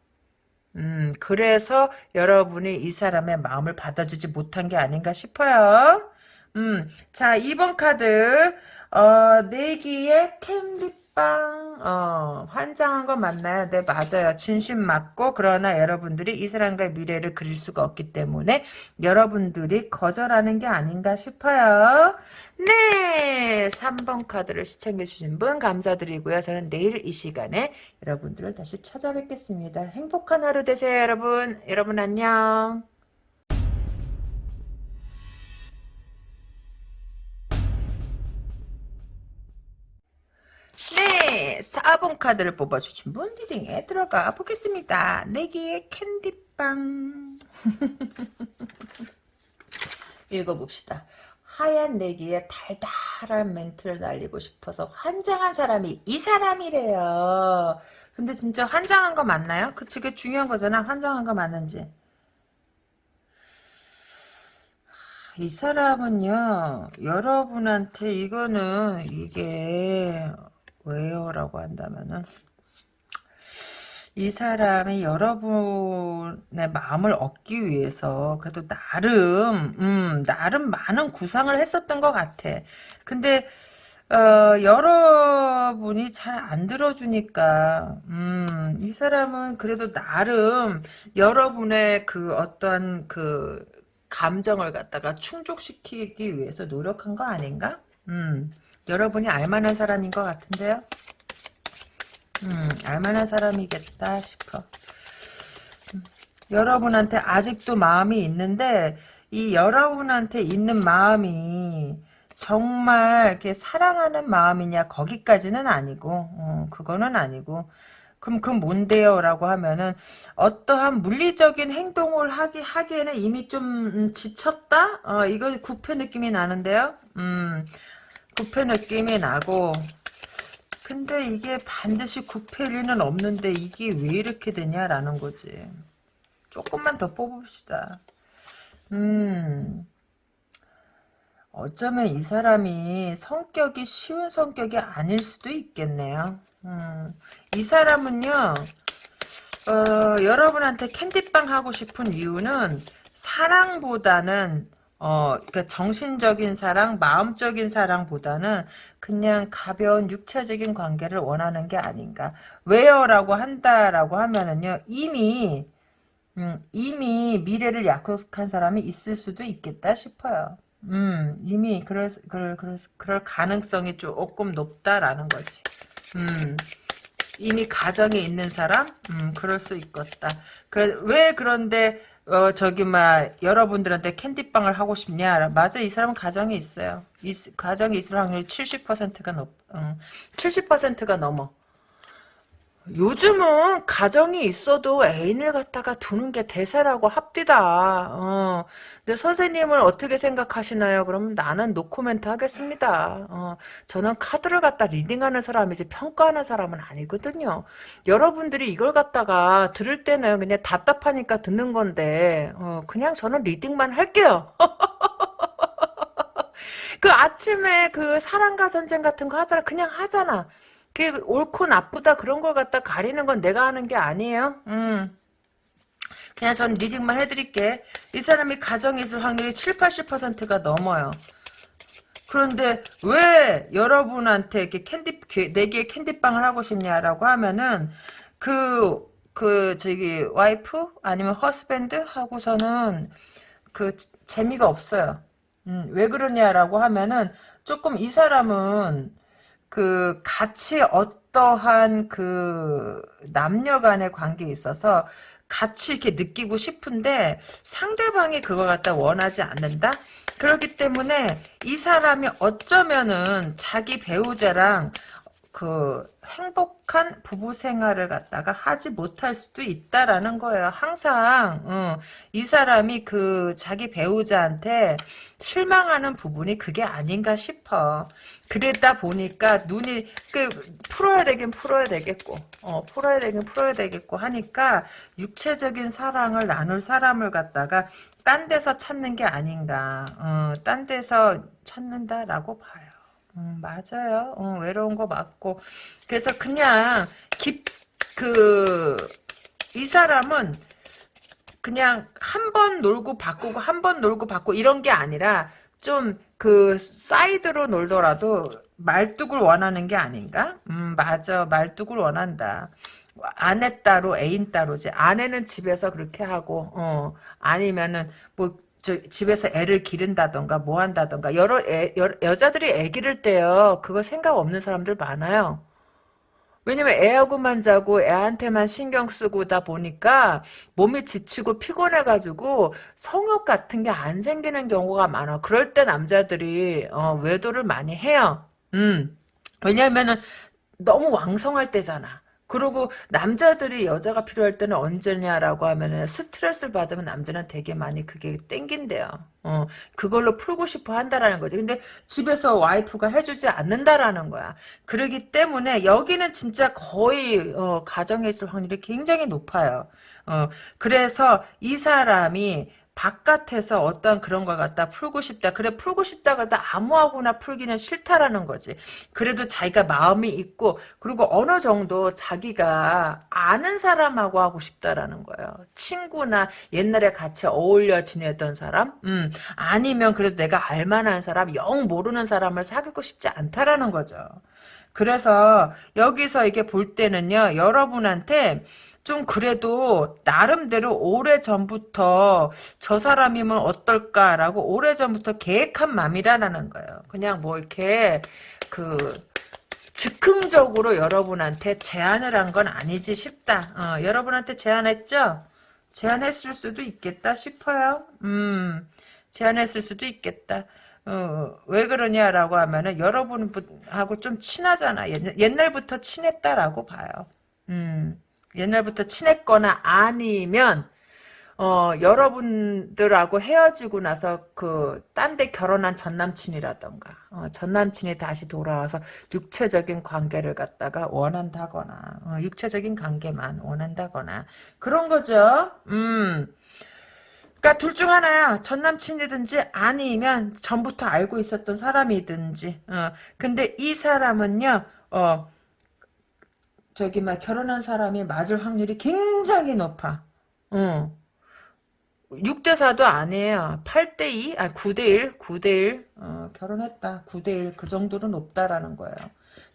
음, 그래서 여러분이 이 사람의 마음을 받아주지 못한 게 아닌가 싶어요. 음, 자, 2번 카드, 어, 내기의 캔디 빵, 어, 환장한 건 맞나요? 네, 맞아요. 진심 맞고, 그러나 여러분들이 이 사람과의 미래를 그릴 수가 없기 때문에 여러분들이 거절하는 게 아닌가 싶어요. 네, 3번 카드를 시청해 주신 분 감사드리고요. 저는 내일 이 시간에 여러분들을 다시 찾아뵙겠습니다. 행복한 하루 되세요, 여러분. 여러분 안녕. 네, 4번 카드를 뽑아주신 분 리딩에 들어가 보겠습니다. 내기의 캔디빵. 읽어봅시다. 하얀 내기에 달달한 멘트를 날리고 싶어서 환장한 사람이 이 사람이래요. 근데 진짜 환장한 거 맞나요? 그 그게 중요한 거잖아. 환장한 거 맞는지. 이 사람은요, 여러분한테 이거는 이게 왜요? 라고 한다면은 이 사람이 여러분의 마음을 얻기 위해서 그래도 나름 음, 나름 많은 구상을 했었던 것 같아. 근데 어, 여러분이 잘 안 들어주니까 음, 이 사람은 그래도 나름 여러분의 그 어떠한 그 감정을 갖다가 충족시키기 위해서 노력한 거 아닌가? 음. 여러분이 알만한 사람인 것 같은데요. 음, 알만한 사람이겠다 싶어. 음, 여러분한테 아직도 마음이 있는데 이 여러분한테 있는 마음이 정말 이렇게 사랑하는 마음이냐 거기까지는 아니고 어, 그거는 아니고 그럼 그 뭔데요? 라고 하면은 어떠한 물리적인 행동을 하기 하기에는 이미 좀 음, 지쳤다? 어, 이거 구패 느낌이 나는데요. 음, 구패 느낌이 나고 근데 이게 반드시 구패일 리는 없는데 이게 왜 이렇게 되냐라는 거지. 조금만 더 뽑읍시다. 음. 어쩌면 이 사람이 성격이 쉬운 성격이 아닐 수도 있겠네요. 음, 이 사람은요, 어, 여러분한테 캔디빵 하고 싶은 이유는 사랑보다는 어, 그러니까 정신적인 사랑, 마음적인 사랑보다는 그냥 가벼운 육체적인 관계를 원하는 게 아닌가. 왜요라고 한다라고 하면은요, 이미 음, 이미 미래를 약속한 사람이 있을 수도 있겠다 싶어요. 음, 이미 그럴, 그럴, 그럴, 그럴 가능성이 조금 높다라는 거지. 음, 이미 가정에 있는 사람? 음, 그럴 수 있겠다. 그, 왜 그런데, 어, 저기, 막, 여러분들한테 캔디빵을 하고 싶냐? 맞아, 이 사람은 가정에 있어요. 이, 가정에 있을 확률이 70%가 높, 음, 70%가 넘어. 요즘은 가정이 있어도 애인을 갖다가 두는 게 대세라고 합디다. 어. 근데 선생님은 어떻게 생각하시나요? 그러면 나는 노코멘트 하겠습니다. 어. 저는 카드를 갖다 reading하는 사람이지 평가하는 사람은 아니거든요. 여러분들이 이걸 갖다가 들을 때는 그냥 답답하니까 듣는 건데 어, 그냥 저는 reading만 할게요. 그 아침에 그 사랑과 전쟁 같은 거 하잖아. 그냥 하잖아. 그 옳고 나쁘다 그런 걸 갖다 가리는 건 내가 하는 게 아니에요. 음. 그냥 전 reading만 해드릴게. 이 사람이 가정에 있을 확률이 7, 80%가 넘어요. 그런데 왜 여러분한테 이렇게 캔디 내게 캔디빵을 하고 싶냐라고 하면은 그그 그 저기 와이프 아니면 husband 하고서는 그 재미가 없어요. 음, 왜 그러냐라고 하면은 조금 이 사람은 그 같이 어떠한 그 남녀 간의 관계에 있어서 같이 이렇게 느끼고 싶은데 상대방이 그걸 갖다 원하지 않는다? 그렇기 때문에 이 사람이 어쩌면은 자기 배우자랑 그 행복한 부부 생활을 갖다가 하지 못할 수도 있다라는 거예요. 항상 어, 이 사람이 그 자기 배우자한테 실망하는 부분이 그게 아닌가 싶어. 그러다 보니까 눈이 그 풀어야 되긴 풀어야 되겠고, 어 풀어야 되긴 풀어야 되겠고 하니까 육체적인 사랑을 나눌 사람을 갖다가 딴 데서 찾는 게 아닌가. 어, 딴 데서 찾는다라고 봐요. 음, 맞아요. 어, 외로운 거 맞고. 그래서 그냥 깊, 그, 이 사람은 그냥 한 번 놀고 바꾸고 한 번 놀고 바꾸고 이런 게 아니라 좀 그 사이드로 놀더라도 말뚝을 원하는 게 아닌가? 음, 맞아. 말뚝을 원한다. 아내 따로 애인 따로지. 아내는 집에서 그렇게 하고, 어, 아니면은 뭐저 집에서 애를 기른다던가 뭐 한다던가 여러 애, 여, 여자들이 애 기를 때요 그거 생각 없는 사람들 많아요 왜냐면 애하고만 자고 애한테만 신경 쓰고다 보니까 몸이 지치고 피곤해가지고 성욕 같은 게 안 생기는 경우가 많아. 그럴 때 남자들이 어, 외도를 많이 해요. 음. 왜냐면은 너무 왕성할 때잖아 그리고 남자들이 여자가 필요할 때는 언제냐라고 하면은 스트레스를 받으면 남자는 되게 많이 그게 땡긴대요. 어, 그걸로 풀고 싶어 한다라는 거지. 근데 집에서 와이프가 해주지 않는다라는 거야. 그러기 때문에 여기는 진짜 거의 어, 가정에 있을 확률이 굉장히 높아요. 어, 그래서 이 사람이 바깥에서 어떤 그런 걸 갖다 풀고 싶다. 그래 풀고 싶다 그러다 아무하고나 풀기는 싫다라는 거지. 그래도 자기가 마음이 있고 그리고 어느 정도 자기가 아는 사람하고 하고 싶다라는 거예요. 친구나 옛날에 같이 어울려 지내던 사람, 음 아니면 그래도 내가 알만한 사람, 영 모르는 사람을 사귀고 싶지 않다라는 거죠. 그래서 여기서 이게 볼 때는요, 여러분한테 좀 그래도 나름대로 오래전부터 저 사람이면 어떨까라고 오래전부터 계획한 맘이라는 거예요. 그냥 뭐 이렇게 그 즉흥적으로 여러분한테 제안을 한 건 아니지 싶다. 어, 여러분한테 제안했죠? 제안했을 수도 있겠다 싶어요. 음, 제안했을 수도 있겠다. 어, 왜 그러냐라고 하면은 여러분하고 좀 친하잖아. 옛날부터 친했다라고 봐요. 음, 옛날부터 친했거나 아니면 어, 여러분들하고 헤어지고 나서 그, 딴 데 결혼한 전 남친이라던가, 어, 전 남친이 다시 돌아와서 육체적인 관계를 갖다가 원한다거나, 어, 육체적인 관계만 원한다거나, 그런 거죠. 음. 그니까 둘 중 하나야. 전 남친이든지 아니면 전부터 알고 있었던 사람이든지, 어, 근데 이 사람은요, 어, 저기 막 결혼한 사람이 맞을 확률이 굉장히 높아. 어. 6대 4도 아니에요. 8대 2? 아, 9대 1? 9대 1? 어, 결혼했다. 9대 1. 그 정도는 높다라는 거예요.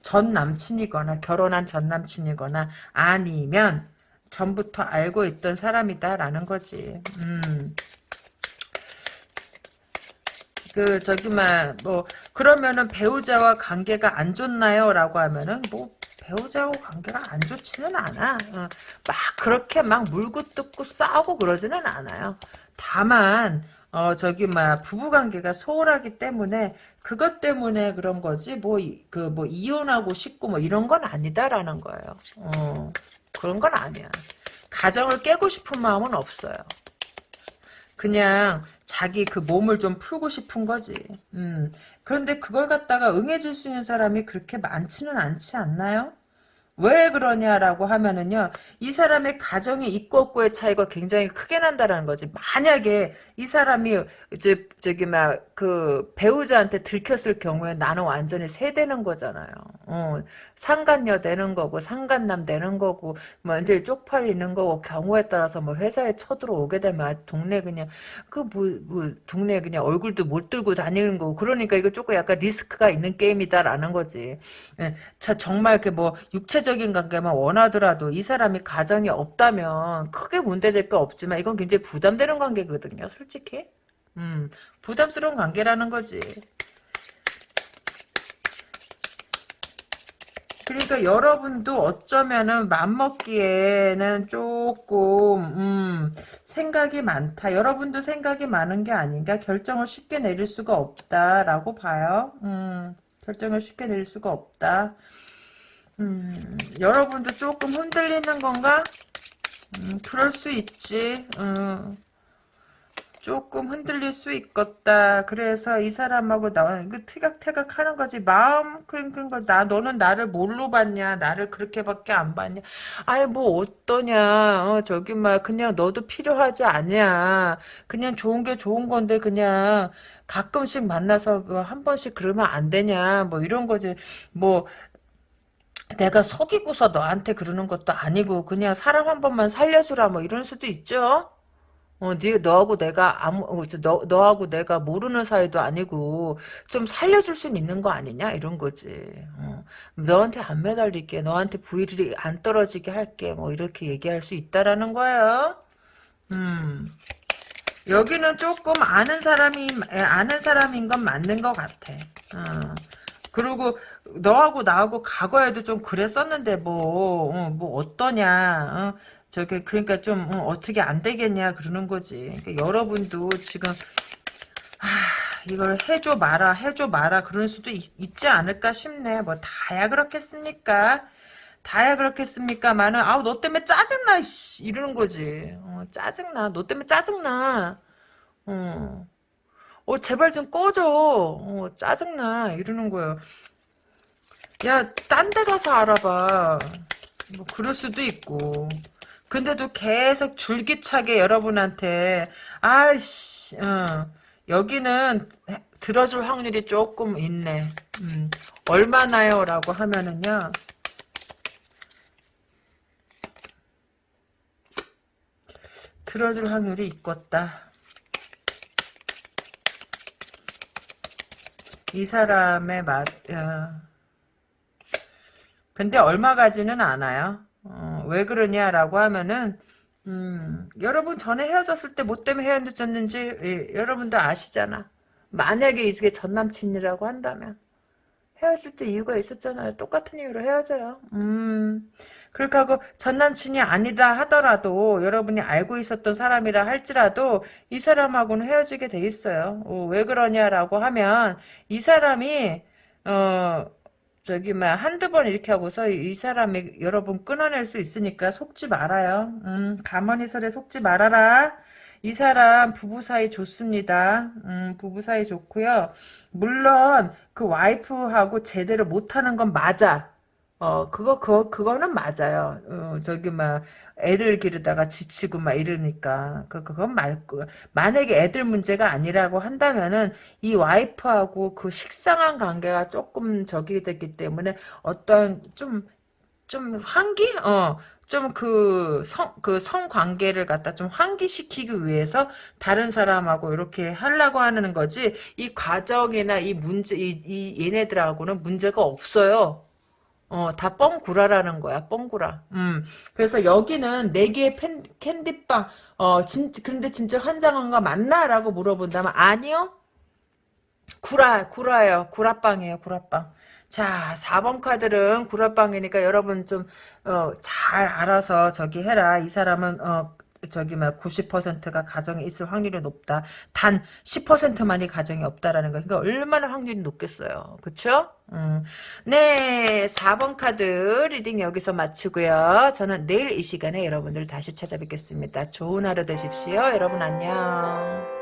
전 남친이거나 결혼한 전 남친이거나 아니면 전부터 알고 있던 사람이다라는 거지. 음. 그 저기 막뭐 그러면은 배우자와 관계가 안 좋나요?라고 하면은 뭐 배우자하고 관계가 안 좋지는 않아. 어, 막 그렇게 막 물고 뜯고 싸우고 그러지는 않아요. 다만 어 저기 막 부부 관계가 소홀하기 때문에 그것 때문에 그런 거지 뭐 그뭐 이혼하고 싶고 뭐 이런 건 아니다라는 거예요. 어 그런 건 아니야. 가정을 깨고 싶은 마음은 없어요. 그냥 자기 그 몸을 좀 풀고 싶은 거지. 음. 그런데 그걸 갖다가 응해줄 수 있는 사람이 그렇게 많지는 않지 않나요? 왜 그러냐라고 하면은요, 이 사람의 가정의 있고 없고의 차이가 굉장히 크게 난다라는 거지. 만약에 이 사람이 이제 저기 막 그 배우자한테 들켰을 경우에 나는 완전히 세대는 거잖아요. 어, 상간녀 되는 거고 상간남 되는 거고 뭐 완전히 쪽팔리는 거고 경우에 따라서 뭐 회사에 쳐들어오게 되면 동네 그냥 그뭐뭐 동네 그냥 얼굴도 못 들고 다니는 거고 그러니까 이거 조금 약간 리스크가 있는 게임이다라는 거지. 예, 자 정말 그뭐 육체 적인 관계만 원하더라도 이 사람이 가정이 없다면 크게 문제될 거 없지만 이건 굉장히 부담되는 관계거든요. 솔직히. 음, 부담스러운 관계라는 거지. 그러니까 여러분도 어쩌면은 맘먹기에는 조금 음, 생각이 많다. 여러분도 생각이 많은 게 아닌가? 결정을 쉽게 내릴 수가 없다라고 봐요. 음, 결정을 쉽게 내릴 수가 없다. 음, 여러분도 조금 흔들리는 건가? 음, 그럴 수 있지. 음. 조금 흔들릴 수 있겠다. 그래서 이 사람하고 나 이거 티각태각 하는 거지. 마음 그런 그런 나 너는 나를 뭘로 봤냐? 나를 그렇게밖에 안 봤냐? 아예 뭐 어떠냐? 어, 저기 막 그냥 너도 필요하지 않냐? 그냥 좋은 게 좋은 건데 그냥 가끔씩 만나서 뭐 한 번씩 그러면 안 되냐? 뭐 이런 거지. 뭐 내가 속이고서 너한테 그러는 것도 아니고 그냥 사람 한 번만 살려주라 뭐 이런 수도 있죠. 어, 네, 너하고 내가 아무, 어, 너, 너하고 내가 모르는 사이도 아니고, 좀 살려줄 수 있는 거 아니냐? 이런 거지. 어, 너한테 안 매달릴게. 너한테 부일이 안 떨어지게 할게. 뭐, 이렇게 얘기할 수 있다라는 거예요. 음. 여기는 조금 아는 사람이, 아는 사람인 건 맞는 것 같아. 어. 그리고 너하고 나하고 과거에도 좀 그랬었는데 뭐, 어, 뭐 어떠냐. 어? 저게 그러니까 좀 어, 떻게안 되겠냐 그러는 거지. 그러니까 여러분도 지금 아, 이걸 해줘 마라 해줘 마라 그럴 수도 있, 지 않을까 싶네. 뭐 다야 그렇겠습니까? 다야 그렇겠습니까만은 아우 너 때문에 짜증나 씨, 이러는 거지. 어, 짜증나. 너 때문에 짜증나. 어. 어 제발 좀 꺼줘. 어, 짜증나 이러는 거예요. 야 딴 데 가서 알아봐. 뭐 그럴 수도 있고. 근데도 계속 줄기차게 여러분한테 아이씨 어, 여기는 들어줄 확률이 조금 있네. 음, 얼마나요? 라고 하면은요. 들어줄 확률이 있겠다. 이 사람의 맛, 어. 근데 얼마 가지는 않아요. 어, 왜 그러냐라고 하면은 음, 여러분 전에 헤어졌을 때 뭐 때문에 헤어졌는지 예, 여러분도 아시잖아. 만약에 이게 전 남친이라고 한다면 헤어질 때 이유가 있었잖아요. 똑같은 이유로 헤어져요. 음. 그렇게 하고 전 남친이 아니다 하더라도 여러분이 알고 있었던 사람이라 할지라도 이 사람하고는 헤어지게 돼 있어요. 어, 왜 그러냐라고 하면 이 사람이 어 저기 막 한두 번 이렇게 하고서 이 사람이 여러분 끊어낼 수 있으니까 속지 말아요. 음, 가만히 서래 속지 말아라. 이 사람 부부 사이 좋습니다. 음, 부부 사이 좋고요. 물론 그 와이프하고 제대로 못하는 건 맞아. 어, 그거, 그거, 그거는 맞아요. 어, 저기, 막, 애들 기르다가 지치고 막 이러니까. 그, 그건 맞고. 만약에 애들 문제가 아니라고 한다면은, 이 와이프하고 그 식상한 관계가 조금 저기 됐기 때문에, 어떤, 좀, 좀, 환기? 어, 좀 그, 성, 그 성관계를 갖다 좀 환기시키기 위해서 다른 사람하고 이렇게 하려고 하는 거지, 이 과정이나 이 문제, 이, 이 얘네들하고는 문제가 없어요. 어, 다 뻥구라라는 거야, 뻥구라. 음. 그래서 여기는 네 개의 펜, 캔디빵, 어, 진, 근데 진짜 환장한 거 맞나? 라고 물어본다면, 아니요? 구라, 구라예요. 구라빵이에요, 구라빵. 자, 4번 카드는 구라빵이니까 여러분 좀, 어, 잘 알아서 저기 해라. 이 사람은, 어, 저기 막 90%가 가정에 있을 확률이 높다. 단 10%만이 가정이 없다라는 거. 그러니까 얼마나 확률이 높겠어요. 그쵸? 음. 네, 4번 카드 reading 여기서 마치고요. 저는 내일 이 시간에 여러분들 다시 찾아뵙겠습니다. 좋은 하루 되십시오. 여러분 안녕.